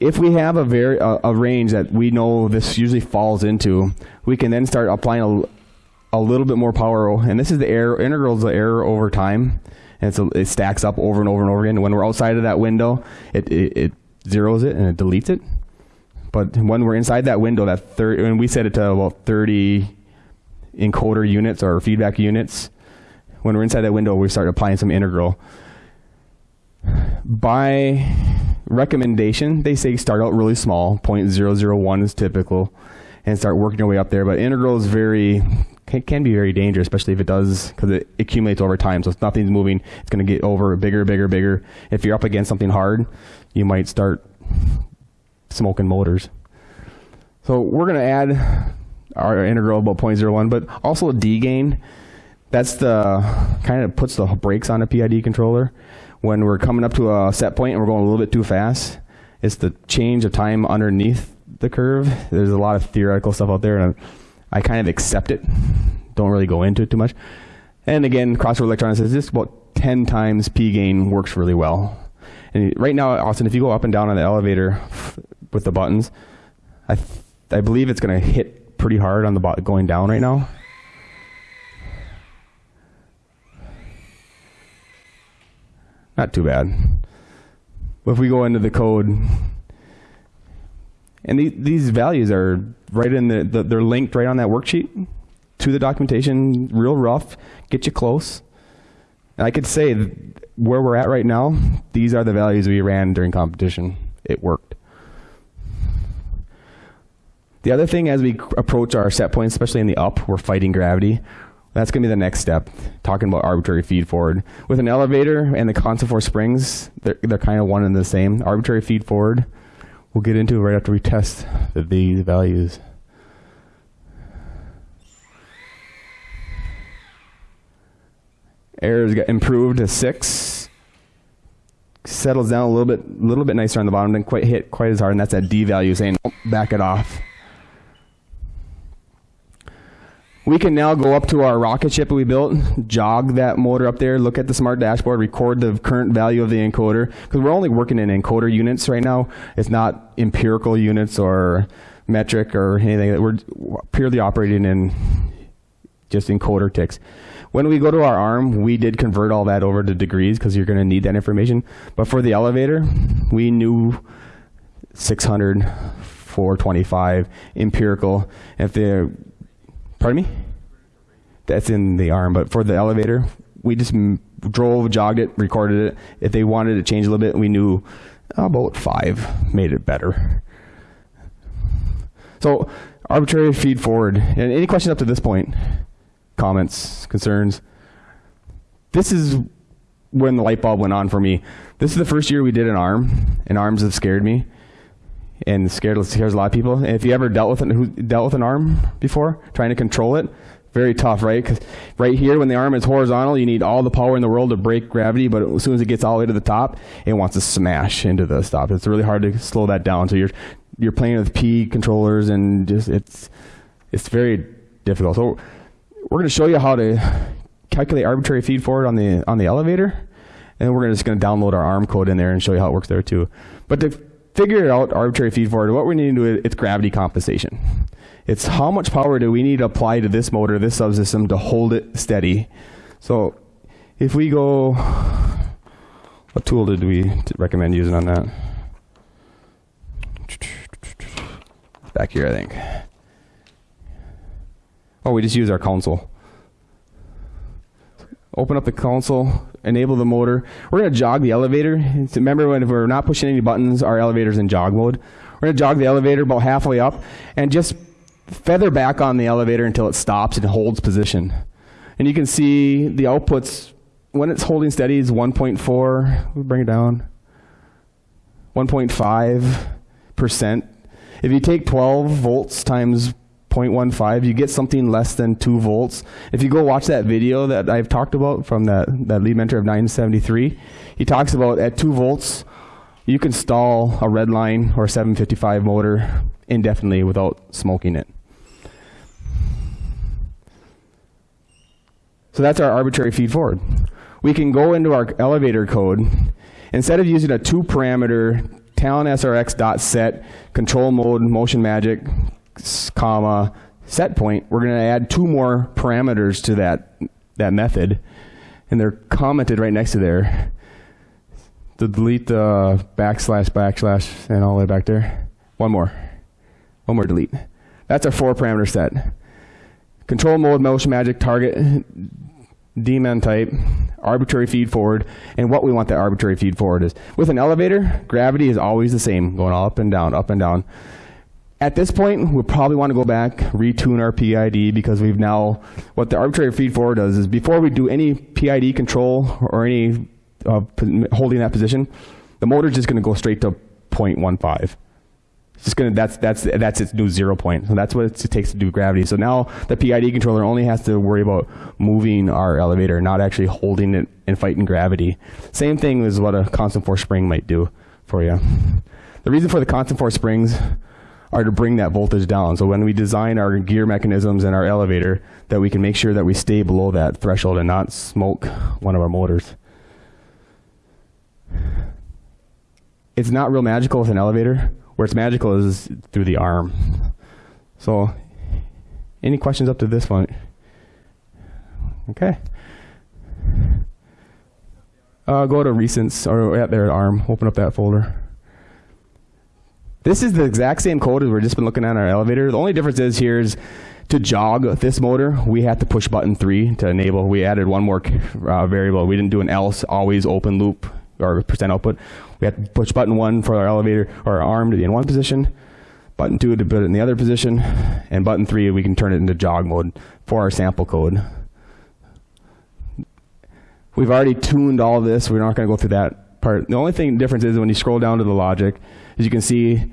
If we have a, very, a, a range that we know this usually falls into, we can then start applying a, a little bit more power. And this is the error, integral is the error over time. And a, it stacks up over and over and over again. When we're outside of that window, it, it, it zeroes it and it deletes it. But when we're inside that window, that third, when we set it to about 30 encoder units or feedback units, when we're inside that window, we start applying some integral. By recommendation, they say start out really small, 0.001 is typical, and start working your way up there. But integral is very can, can be very dangerous, especially if it does because it accumulates over time. So if nothing's moving, it's going to get over bigger, bigger, bigger. If you're up against something hard, you might start smoking motors. So we're going to add our integral about 0.01, but also a D gain. That's the kind of puts the brakes on a PID controller when we're coming up to a set point and we're going a little bit too fast. It's the change of time underneath the curve. There's a lot of theoretical stuff out there, and I kind of accept it. Don't really go into it too much. And again, crossover Electronics says this about 10 times P gain works really well. And right now, Austin, if you go up and down on the elevator with the buttons, I, I believe it's going to hit pretty hard on the going down right now. Not too bad. But if we go into the code, and the, these values are right in the, the, they're linked right on that worksheet to the documentation, real rough, get you close. And I could say where we're at right now, these are the values we ran during competition. It worked. The other thing as we approach our set points, especially in the up, we're fighting gravity. That's going to be the next step, talking about arbitrary feed forward. With an elevator and the constant force springs, they're, they're kind of one and the same. Arbitrary feed forward, we'll get into right after we test the, these values. Errors got improved to six. Settles down a little bit, little bit nicer on the bottom. Didn't quite hit quite as hard, and that's that D value saying back it off. We can now go up to our rocket ship that we built, jog that motor up there, look at the smart dashboard, record the current value of the encoder, because we're only working in encoder units right now. It's not empirical units or metric or anything. We're purely operating in just encoder ticks. When we go to our arm, we did convert all that over to degrees because you're going to need that information. But for the elevator, we knew 600, 425 empirical. If the Pardon me? That's in the arm, but for the elevator, we just drove, jogged it, recorded it. If they wanted to change a little bit, we knew oh, about five made it better. So arbitrary feed forward. And any questions up to this point? Comments, concerns? This is when the light bulb went on for me. This is the first year we did an arm, and arms have scared me and scared scares a lot of people. And if you ever dealt with an, who dealt with an arm before, trying to control it, very tough, right? Because right here, when the arm is horizontal, you need all the power in the world to break gravity. But as soon as it gets all the way to the top, it wants to smash into the stop. It's really hard to slow that down. So you're you're playing with P controllers, and just it's it's very difficult. So we're going to show you how to calculate arbitrary feed forward on the on the elevator, and we're just going to download our arm code in there and show you how it works there too. But to figure out arbitrary feed forward, what we need to do is gravity compensation. It's how much power do we need to apply to this motor, this subsystem, to hold it steady. So if we go, what tool did we recommend using on that? Back here, I think. Oh, we just use our console. Open up the console, enable the motor. We're going to jog the elevator. Remember when we're not pushing any buttons, our elevator's in jog mode. We're going to jog the elevator about halfway up and just feather back on the elevator until it stops and holds position. And you can see the outputs, when it's holding steady is 1.4, we'll bring it down, 1.5%. If you take 12 volts times 0.15, you get something less than 2 volts. If you go watch that video that I've talked about from that, that lead mentor of 973, he talks about at 2 volts, you can stall a red line or 755 motor indefinitely without smoking it. So that's our arbitrary feed forward. We can go into our elevator code. Instead of using a two parameter Talon SRX dot set control mode motion magic comma set point, we're going to add two more parameters to that that method, and they're commented right next to there. To delete the backslash backslash and all the way back there. One more, one more delete. That's our four parameter set. Control mode, motion magic, target, demand type, arbitrary feed forward, and what we want that arbitrary feed forward is. With an elevator, gravity is always the same, going all up and down, up and down. At this point, we'll probably want to go back, retune our PID because we've now, what the arbitrary feed forward does is before we do any PID control or any uh, holding that position, the motor's just going to go straight to 0.15. It's just gonna that's that's that's its new zero point. So that's what it takes to do gravity. So now the PID controller only has to worry about moving our elevator, not actually holding it and fighting gravity. Same thing as what a constant force spring might do for you. The reason for the constant force springs are to bring that voltage down. So when we design our gear mechanisms and our elevator, that we can make sure that we stay below that threshold and not smoke one of our motors. It's not real magical with an elevator where it's magical is through the arm. So, any questions up to this point? Okay. Uh, go to recents or at their arm. Open up that folder. This is the exact same code as we've just been looking at in our elevator. The only difference is here is to jog this motor, we had to push button three to enable. We added one more uh, variable. We didn't do an else always open loop or percent output. We had to push button one for our elevator or our arm to be in one position, button two to put it in the other position, and button three we can turn it into jog mode for our sample code. We've already tuned all this. We're not going to go through that part. The only thing difference is when you scroll down to the logic, as you can see,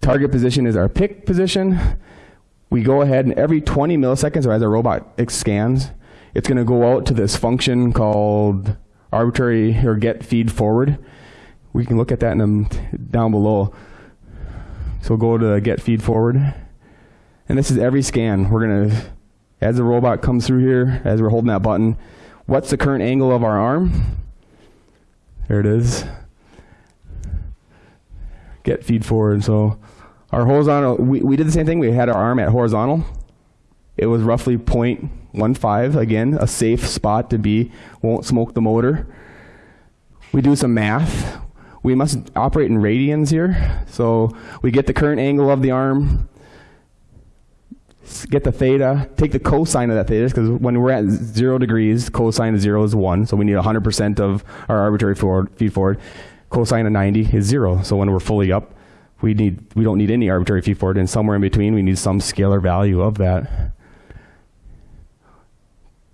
target position is our pick position. We go ahead and every 20 milliseconds, or as our robot scans, it's going to go out to this function called arbitrary or get feed forward. We can look at that in down below. So go to get feed forward. And this is every scan. We're going to, as the robot comes through here, as we're holding that button, what's the current angle of our arm? There it is. Get feed forward. So our horizontal, we, we did the same thing. We had our arm at horizontal. It was roughly 0.15, again, a safe spot to be, won't smoke the motor. We do some math we must operate in radians here. So we get the current angle of the arm, get the theta, take the cosine of that theta, because when we're at zero degrees, cosine of zero is one, so we need 100% of our arbitrary forward, feed forward. Cosine of 90 is zero, so when we're fully up, we need we don't need any arbitrary feed forward, and somewhere in between, we need some scalar value of that.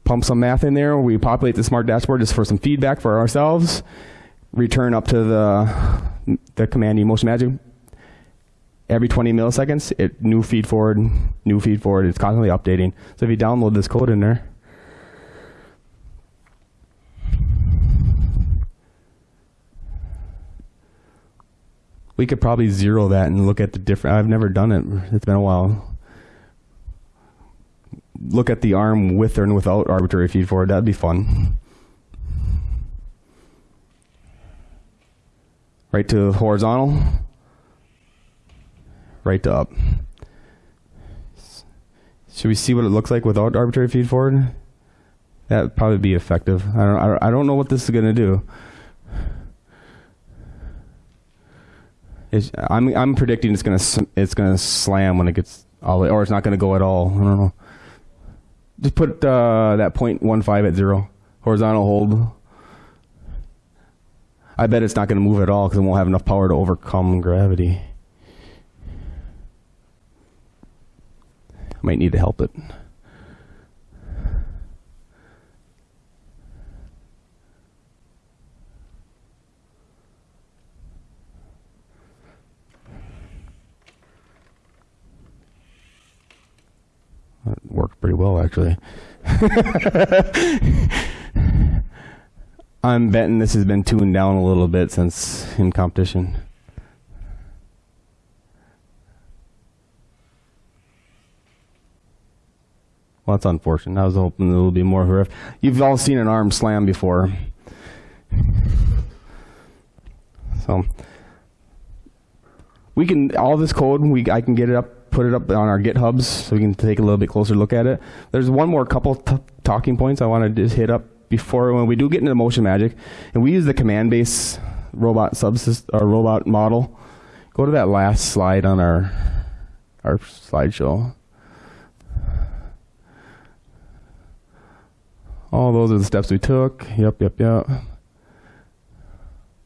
Pump some math in there. We populate the smart dashboard just for some feedback for ourselves return up to the, the command motion magic every 20 milliseconds, it new feed forward, new feed forward. It's constantly updating. So if you download this code in there, we could probably zero that and look at the different. I've never done it. It's been a while. Look at the arm with or without arbitrary feed forward. That'd be fun. right to horizontal, right to up. Should we see what it looks like without arbitrary feed forward? That would probably be effective. I don't, I don't know what this is going to do. It's, I'm, I'm predicting it's to it's to slam when it gets all the, or it's not to go at all. I don't know. Just put uh, that 0.15 at zero. Horizontal hold. I bet it's not going to move at all because it won't have enough power to overcome gravity. I might need to help it. That worked pretty well, actually. [LAUGHS] I'm betting this has been tuned down a little bit since in competition. Well, that's unfortunate. I was hoping there would be more horrific. You've all seen an arm slam before. So we can all this code. We I can get it up, put it up on our GitHubs, so we can take a little bit closer look at it. There's one more couple talking points I want to just hit up before when we do get into motion magic, and we use the command base robot subsystem or uh, robot model. Go to that last slide on our our slideshow. All those are the steps we took. Yep, yep, yep.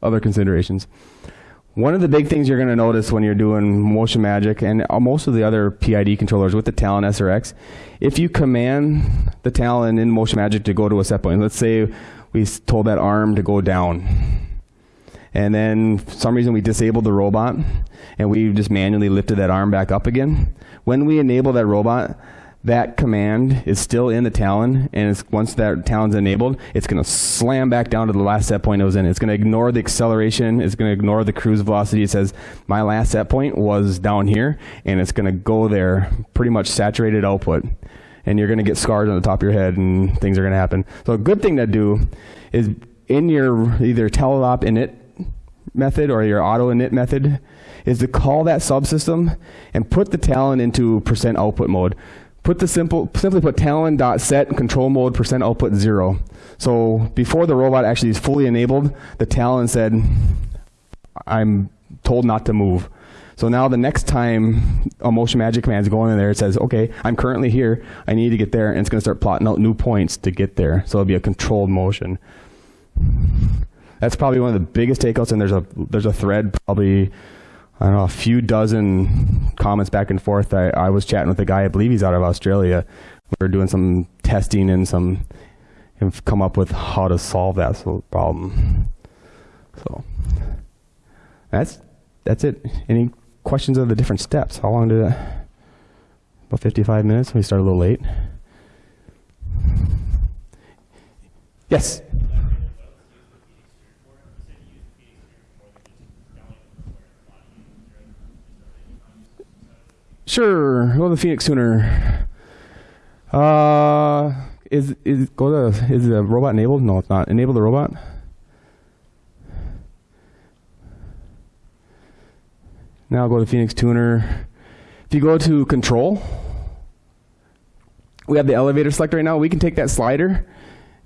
Other considerations. One of the big things you're going to notice when you're doing Motion Magic and uh, most of the other PID controllers with the Talon SRX, if you command the Talon in Motion Magic to go to a set point, let's say we told that arm to go down, and then for some reason we disabled the robot and we just manually lifted that arm back up again. When we enable that robot, that command is still in the Talon, and once that Talon's enabled, it's going to slam back down to the last set point it was in. It's going to ignore the acceleration. It's going to ignore the cruise velocity. It says my last set point was down here, and it's going to go there, pretty much saturated output, and you're going to get scars on the top of your head, and things are going to happen. So a good thing to do is in your either teleop init method or your auto init method is to call that subsystem and put the Talon into percent output mode put the simple simply put talon dot set control mode percent output zero. So before the robot actually is fully enabled, the talon said, "I'm told not to move." So now the next time a motion magic command is going in there, it says, "Okay, I'm currently here. I need to get there," and it's going to start plotting out new points to get there. So it'll be a controlled motion. That's probably one of the biggest takeouts, and there's a there's a thread probably I don't know, a few dozen comments back and forth. I, I was chatting with a guy, I believe he's out of Australia. We were doing some testing and some, have come up with how to solve that of problem. So that's that's it. Any questions of the different steps? How long did that? About 55 minutes. We started a little late. Yes. Sure. Go to the Phoenix Tuner. Uh, is is go to is the robot enabled? No, it's not. Enable the robot. Now go to the Phoenix Tuner. If you go to Control, we have the elevator select right now. We can take that slider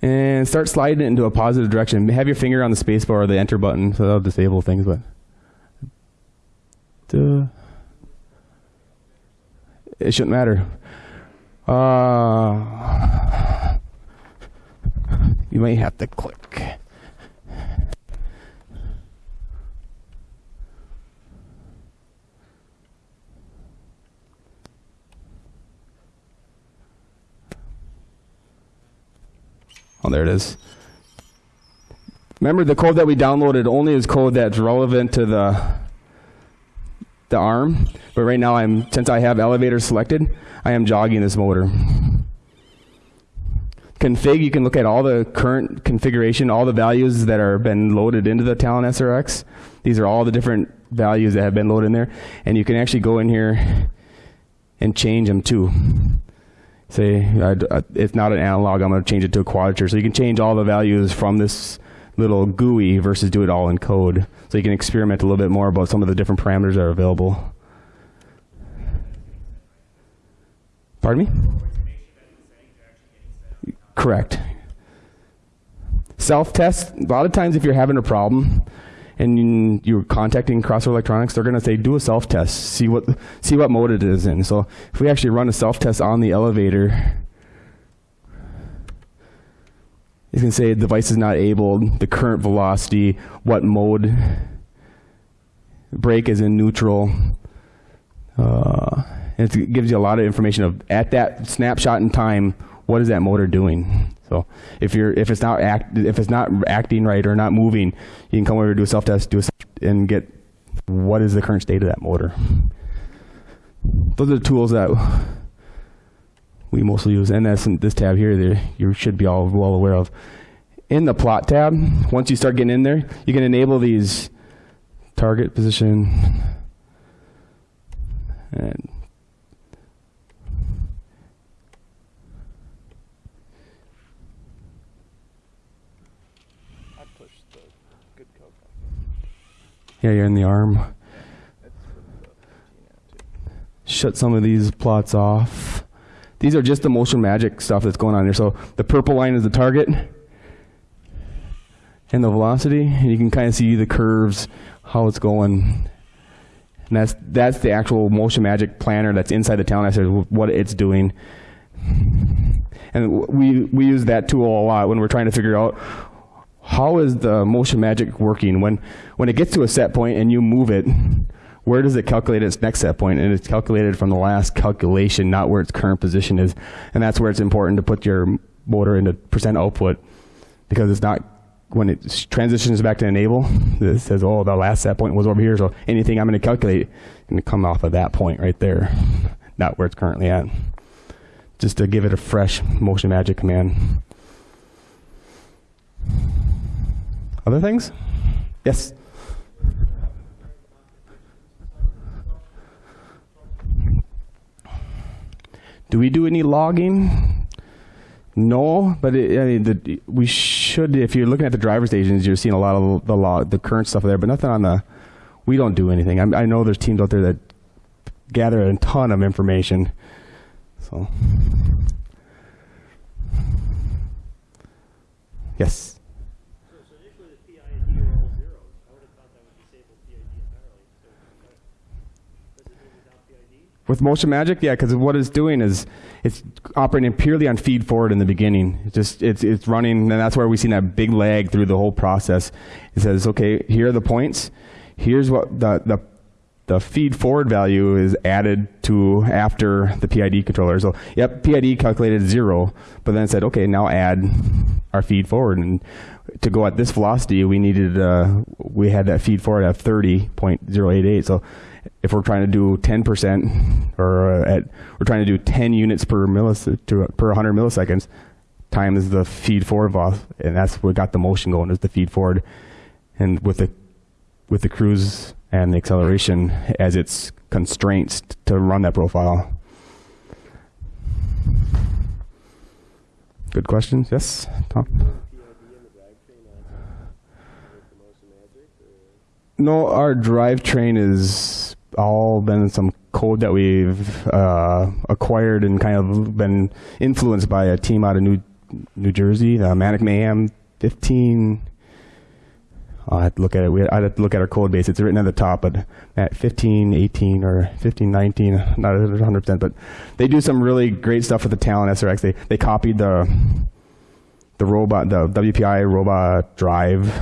and start sliding it into a positive direction. Have your finger on the spacebar or the Enter button, so that'll disable things. But. Duh. It shouldn't matter. Uh, you may have to click. Oh, there it is. Remember, the code that we downloaded only is code that's relevant to the the arm. But right now, I'm since I have elevator selected, I am jogging this motor. Config, you can look at all the current configuration, all the values that are been loaded into the Talon SRX. These are all the different values that have been loaded in there. And you can actually go in here and change them too. Say, it's not an analog, I'm going to change it to a quadrature. So you can change all the values from this little GUI versus do it all in code. So you can experiment a little bit more about some of the different parameters that are available. Pardon me? Correct. Self test, a lot of times if you're having a problem and you're contacting Crossroad Electronics, they're going to say do a self test, see what see what mode it is in. So if we actually run a self test on the elevator, It's going to say device is not able, the current velocity, what mode, brake is in neutral. Uh, and it gives you a lot of information of at that snapshot in time, what is that motor doing? So if you're if it's not act if it's not acting right or not moving, you can come over and do a self test, do a self and get what is the current state of that motor. Those are the tools that we mostly use, and that's in this tab here that you should be all well aware of. In the plot tab, once you start getting in there, you can enable these target position and yeah, you're in the arm. Shut some of these plots off. These are just the motion magic stuff that's going on here. So the purple line is the target and the velocity, and you can kind of see the curves, how it's going. And that's that's the actual motion magic planner that's inside the Talon SRX, what it's doing. And we we use that tool a lot when we're trying to figure out how is the motion magic working when when it gets to a set point and you move it where does it calculate its next set point? And it's calculated from the last calculation, not where its current position is. And that's where it's important to put your motor into percent output because it's not when it transitions back to enable, it says, oh, the last set point was over here, so anything I'm going to calculate is going to come off of that point right there, not where it's currently at. Just to give it a fresh motion magic command. Other things? Yes? Do we do any logging? No, but it, I mean, the, we should. If you're looking at the driver stations, you're seeing a lot of the log, the current stuff there, but nothing on the. We don't do anything. I, I know there's teams out there that gather a ton of information. So, yes. With Motion Magic, yeah, because what it's doing is it's operating purely on feed forward in the beginning. It's just it's it's running, and that's where we see that big lag through the whole process. It says, okay, here are the points. Here's what the the the feed forward value is added to after the PID controller. So, yep, PID calculated zero, but then said, okay, now add our feed forward. And to go at this velocity, we needed, uh, we had that feed forward at 30.088. So if we're trying to do 10% or uh, at, we're trying to do 10 units per millis per 100 milliseconds times the feed forward and that's what got the motion going is the feed forward. And with the with the cruise and the acceleration as its constraints to run that profile. Good questions. Yes, Tom. No, our drivetrain is all been some code that we've uh, acquired and kind of been influenced by a team out of New New Jersey, Manic Mayhem 15 I'll have to look at it. We, I'd have to look at our code base. It's written at the top, but at 15, 18, or 15, 19, not 100%, but they do some really great stuff with the Talon SRX. They, they copied the, the robot, the WPI robot drive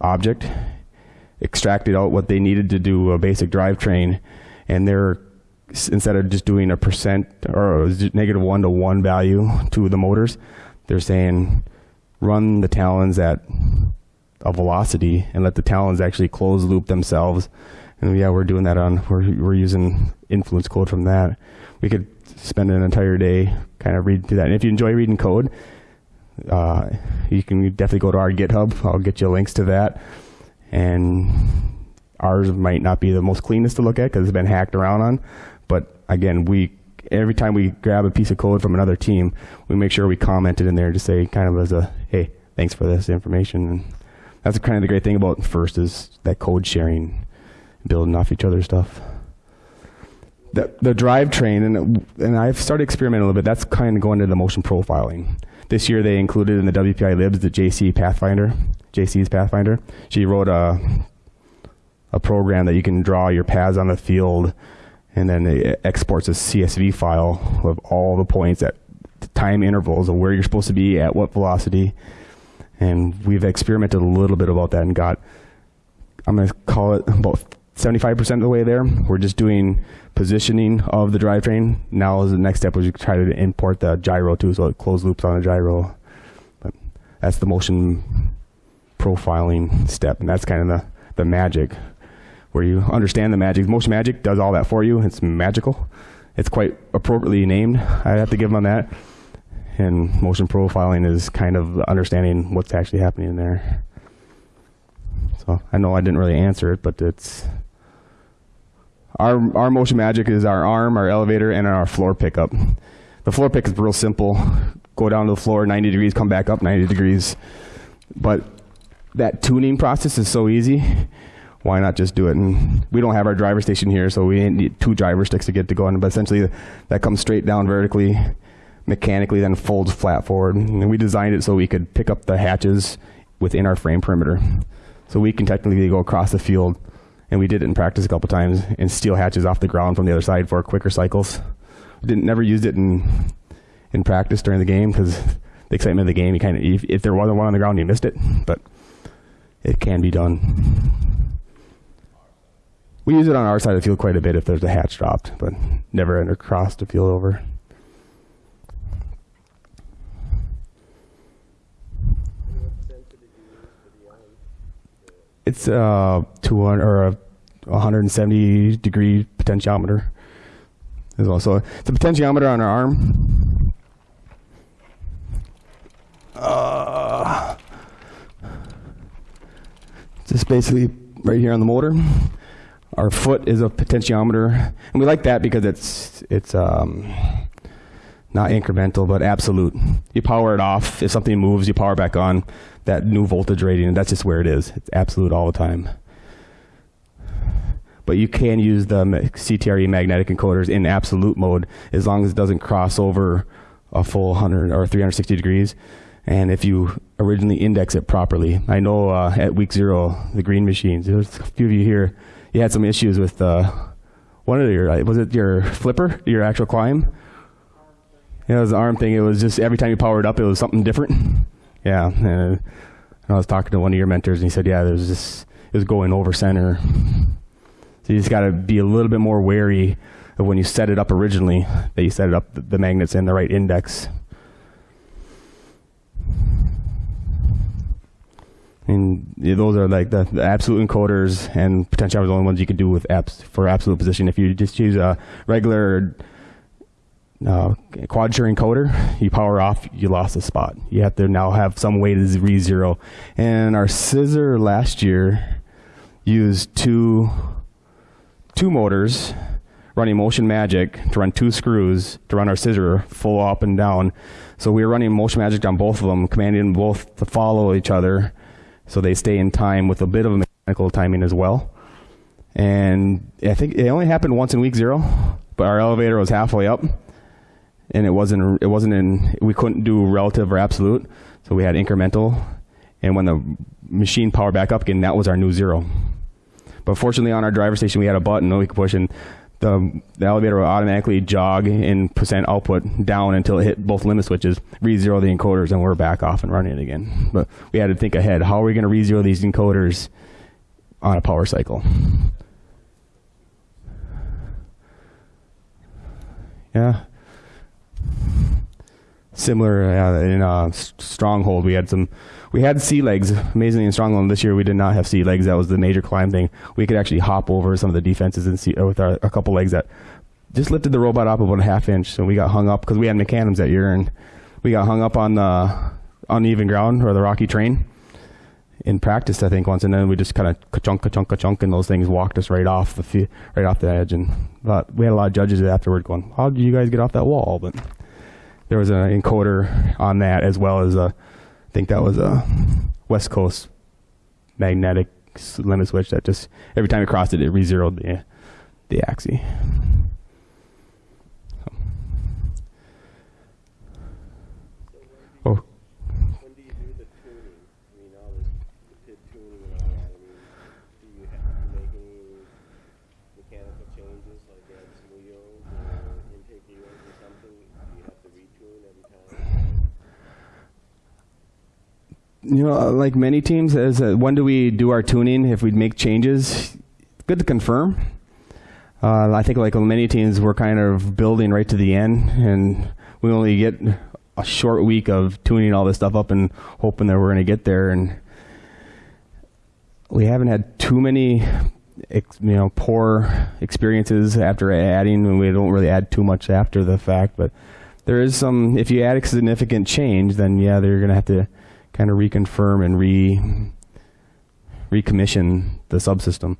object, extracted out what they needed to do a basic drivetrain, and they're instead of just doing a percent or negative one to one value to the motors, they're saying run the Talons at a velocity and let the talons actually close loop themselves. And yeah, we're doing that on, we're, we're using influence code from that. We could spend an entire day kind of read through that. And if you enjoy reading code, uh, you can definitely go to our GitHub. I'll get you links to that. And ours might not be the most cleanest to look at because it's been hacked around on. But again, we every time we grab a piece of code from another team, we make sure we comment it in there to say kind of as a, hey, thanks for this information. And that's kind of the great thing about First is that code sharing, building off each other's stuff. The, the drivetrain, and, and I've started experimenting a little bit, that's kind of going into the motion profiling. This year they included in the WPI libs the Jaci Pathfinder, Jaci's Pathfinder. She wrote a, a program that you can draw your paths on the field and then it exports a CSV file of all the points at time intervals of where you're supposed to be at what velocity. And we've experimented a little bit about that and got, I'm going to call it about 75% of the way there. We're just doing positioning of the drivetrain. Now, as the next step, which we try to import the gyro too, so it closed loops on a gyro. But that's the motion profiling step, and that's kind of the, the magic where you understand the magic. Motion Magic does all that for you. It's magical. It's quite appropriately named. I have to give them that. And motion profiling is kind of understanding what's actually happening in there. So I know I didn't really answer it, but it's our our motion magic is our arm, our elevator, and our floor pickup. The floor pick is real simple. Go down to the floor 90 degrees, come back up 90 degrees. But that tuning process is so easy. Why not just do it? And we don't have our driver station here, so we need two driver sticks to get to go on. But essentially, that comes straight down vertically, mechanically, then folds flat forward. And we designed it so we could pick up the hatches within our frame perimeter. So we can technically go across the field, and we did it in practice a couple times, and steal hatches off the ground from the other side for quicker cycles. We Didn't never used it in in practice during the game because the excitement of the game, you kind of if, there wasn't one on the ground, you missed it. But it can be done. We use it on our side of the field quite a bit if there's a hatch dropped, but never across the field over. It's uh 200 or a 170 degree potentiometer as well. So it's a potentiometer on our arm. Uh, just basically right here on the motor. Our foot is a potentiometer, and we like that because it's it's um, not incremental but absolute. You power it off. If something moves, you power back on. That new voltage rating, that's just where it is. It's absolute all the time. But you can use the CTRE magnetic encoders in absolute mode as long as it doesn't cross over a full 100 or 360 degrees and if you originally index it properly. I know uh, at week zero, the green machines, there's a few of you here, you had some issues with uh, one of your, uh, was it your flipper, your actual climb? Yeah, it was the arm thing. It was just every time you powered up, it was something different. [LAUGHS] Yeah, uh, and I was talking to one of your mentors, and he said, "Yeah, there's this. It was going over center. So you just got to be a little bit more wary of when you set it up originally that you set it up the, magnets in the right index." And those are like the, the absolute encoders and potentiometers are the only ones you can do with apps for absolute position. If you just use a regular uh, quadrature encoder, you power off, you lost a spot. You have to now have some way to re-zero. And our scissor last year used two two motors running Motion Magic to run two screws to run our scissor full up and down. So we were running Motion Magic on both of them, commanding them both to follow each other so they stay in time with a bit of mechanical timing as well. And I think it only happened once in week zero, but our elevator was halfway up, and it wasn't it wasn't in we couldn't do relative or absolute, so we had incremental. And when the machine powered back up again, that was our new zero. But fortunately, on our driver station, we had a button we could push, and the, the elevator will automatically jog in percent output down until it hit both limit switches, re-zero the encoders, and we're back off and running again. But we had to think ahead. How are we going to re-zero these encoders on a power cycle? Yeah. Similar uh, in uh, Stronghold, we had some we had sea legs. Amazingly, in Stronghold this year, we did not have sea legs. That was the major climb thing. We could actually hop over some of the defenses and see uh, with our, a couple legs that just lifted the robot up about a half inch. So we got hung up because we had mechanisms that year, and we got hung up on the uneven ground or the rocky terrain in practice, I think once, and then we just kind of ka-chunk, ka-chunk, ka-chunk, and those things walked us right off the right off the edge. And but we had a lot of judges afterward going, "How did you guys get off that wall?" But there was an encoder on that as well as a think that was a West Coast magnetic limit switch that just every time you crossed it, it re-zeroed the the axis. Oh. When do you do the tuning? I mean, all this the pit tuning and all that. I mean, do you have to make any mechanical changes, like add some wheels or intake wheels or something? Do you have to retune every time? You know, like many teams, is uh, when do we do our tuning? If we make changes, good to confirm. Uh, I think like many teams, we're kind of building right to the end, and we only get a short week of tuning all this stuff up and hoping that we're going to get there. And we haven't had too many, you know, poor experiences after adding, and we don't really add too much after the fact. But there is some. If you add a significant change, then yeah, they're going to have to kind of reconfirm and re recommission the subsystem.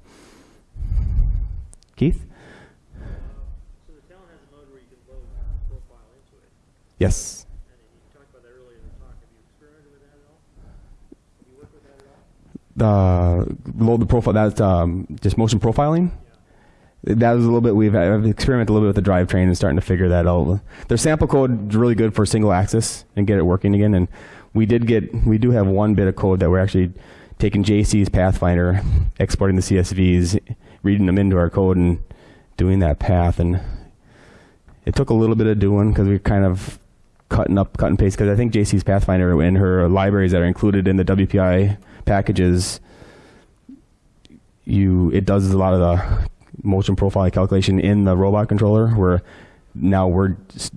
Keith? So the Talon has a mode where you can load profile into it, Yes. and you talked about that earlier in the talk. Have you experimented with that at all? Have you worked with that at all? The load the profile. That's um, just motion profiling. That was a little bit. We've I've experimented a little bit with the drivetrain and starting to figure that out. Their sample code is really good for single axis and get it working again. And we did get we do have one bit of code that we're actually taking Jaci's Pathfinder, exporting the CSVs, reading them into our code, and doing that path. And it took a little bit of doing because we are kind of cutting up, cut and paste. Because I think Jaci's Pathfinder and her libraries that are included in the WPI packages, you it does a lot of the motion profile calculation in the robot controller. Where now we're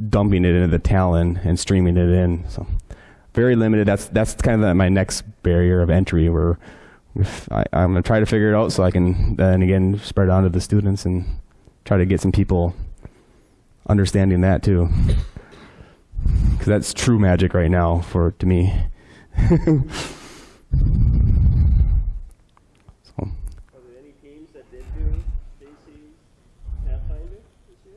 dumping it into the Talon and streaming it in. So very limited. That's that's kind of my next barrier of entry. Where I, I'm gonna try to figure it out so I can then again spread it on to the students and try to get some people understanding that too. Because that's true magic right now for to me. [LAUGHS] so, Are there any teams that did do Jaci Pathfinder this year?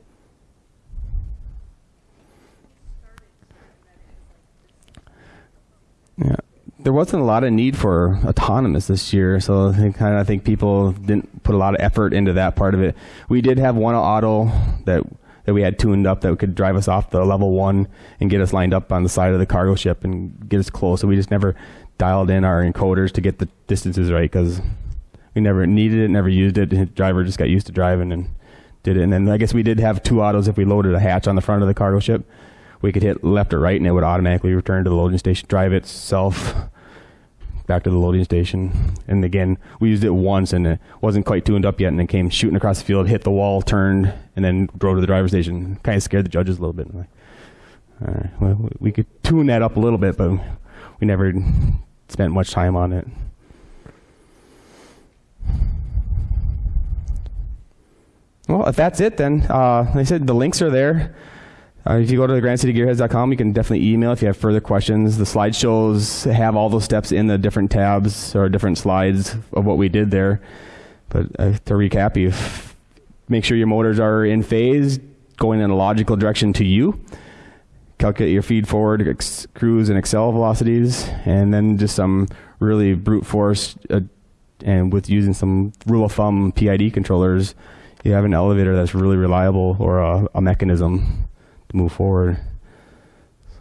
yeah, there wasn't a lot of need for autonomous this year, so I think, I think people didn't put a lot of effort into that part of it. We did have one auto that that we had tuned up that could drive us off the level one and get us lined up on the side of the cargo ship and get us close. So we just never dialed in our encoders to get the distances right because we never needed it, never used it. The driver just got used to driving and did it. And then I guess we did have two autos. If we loaded a hatch on the front of the cargo ship, we could hit left or right and it would automatically return to the loading station, drive itself back to the loading station. And again, we used it once and it wasn't quite tuned up yet and it came shooting across the field, hit the wall, turned, and then drove to the driver's station. Kind of scared the judges a little bit. Like, all right, well, we could tune that up a little bit, but we never spent much time on it. Well, if that's it, then uh, like I said the links are there. Uh, if you go to the granitecitygearheads.com, you can definitely email if you have further questions. The slideshows have all those steps in the different tabs or different slides of what we did there. But uh, to recap, you make sure your motors are in phase, going in a logical direction to you. Calculate your feed forward, cruise, and accel velocities, and then just some really brute force. Uh, and with using some rule of thumb PID controllers, you have an elevator that's really reliable or a, a mechanism move forward.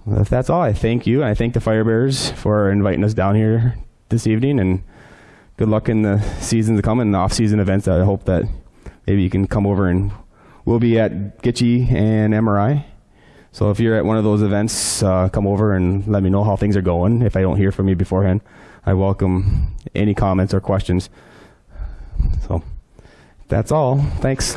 So that's all, I thank you. I thank the Firebears for inviting us down here this evening. And good luck in the season to come and the off-season events. I hope that maybe you can come over and we'll be at Gitchy and MRI. So if you're at one of those events, uh, come over and let me know how things are going. If I don't hear from you beforehand, I welcome any comments or questions. So that's all. Thanks.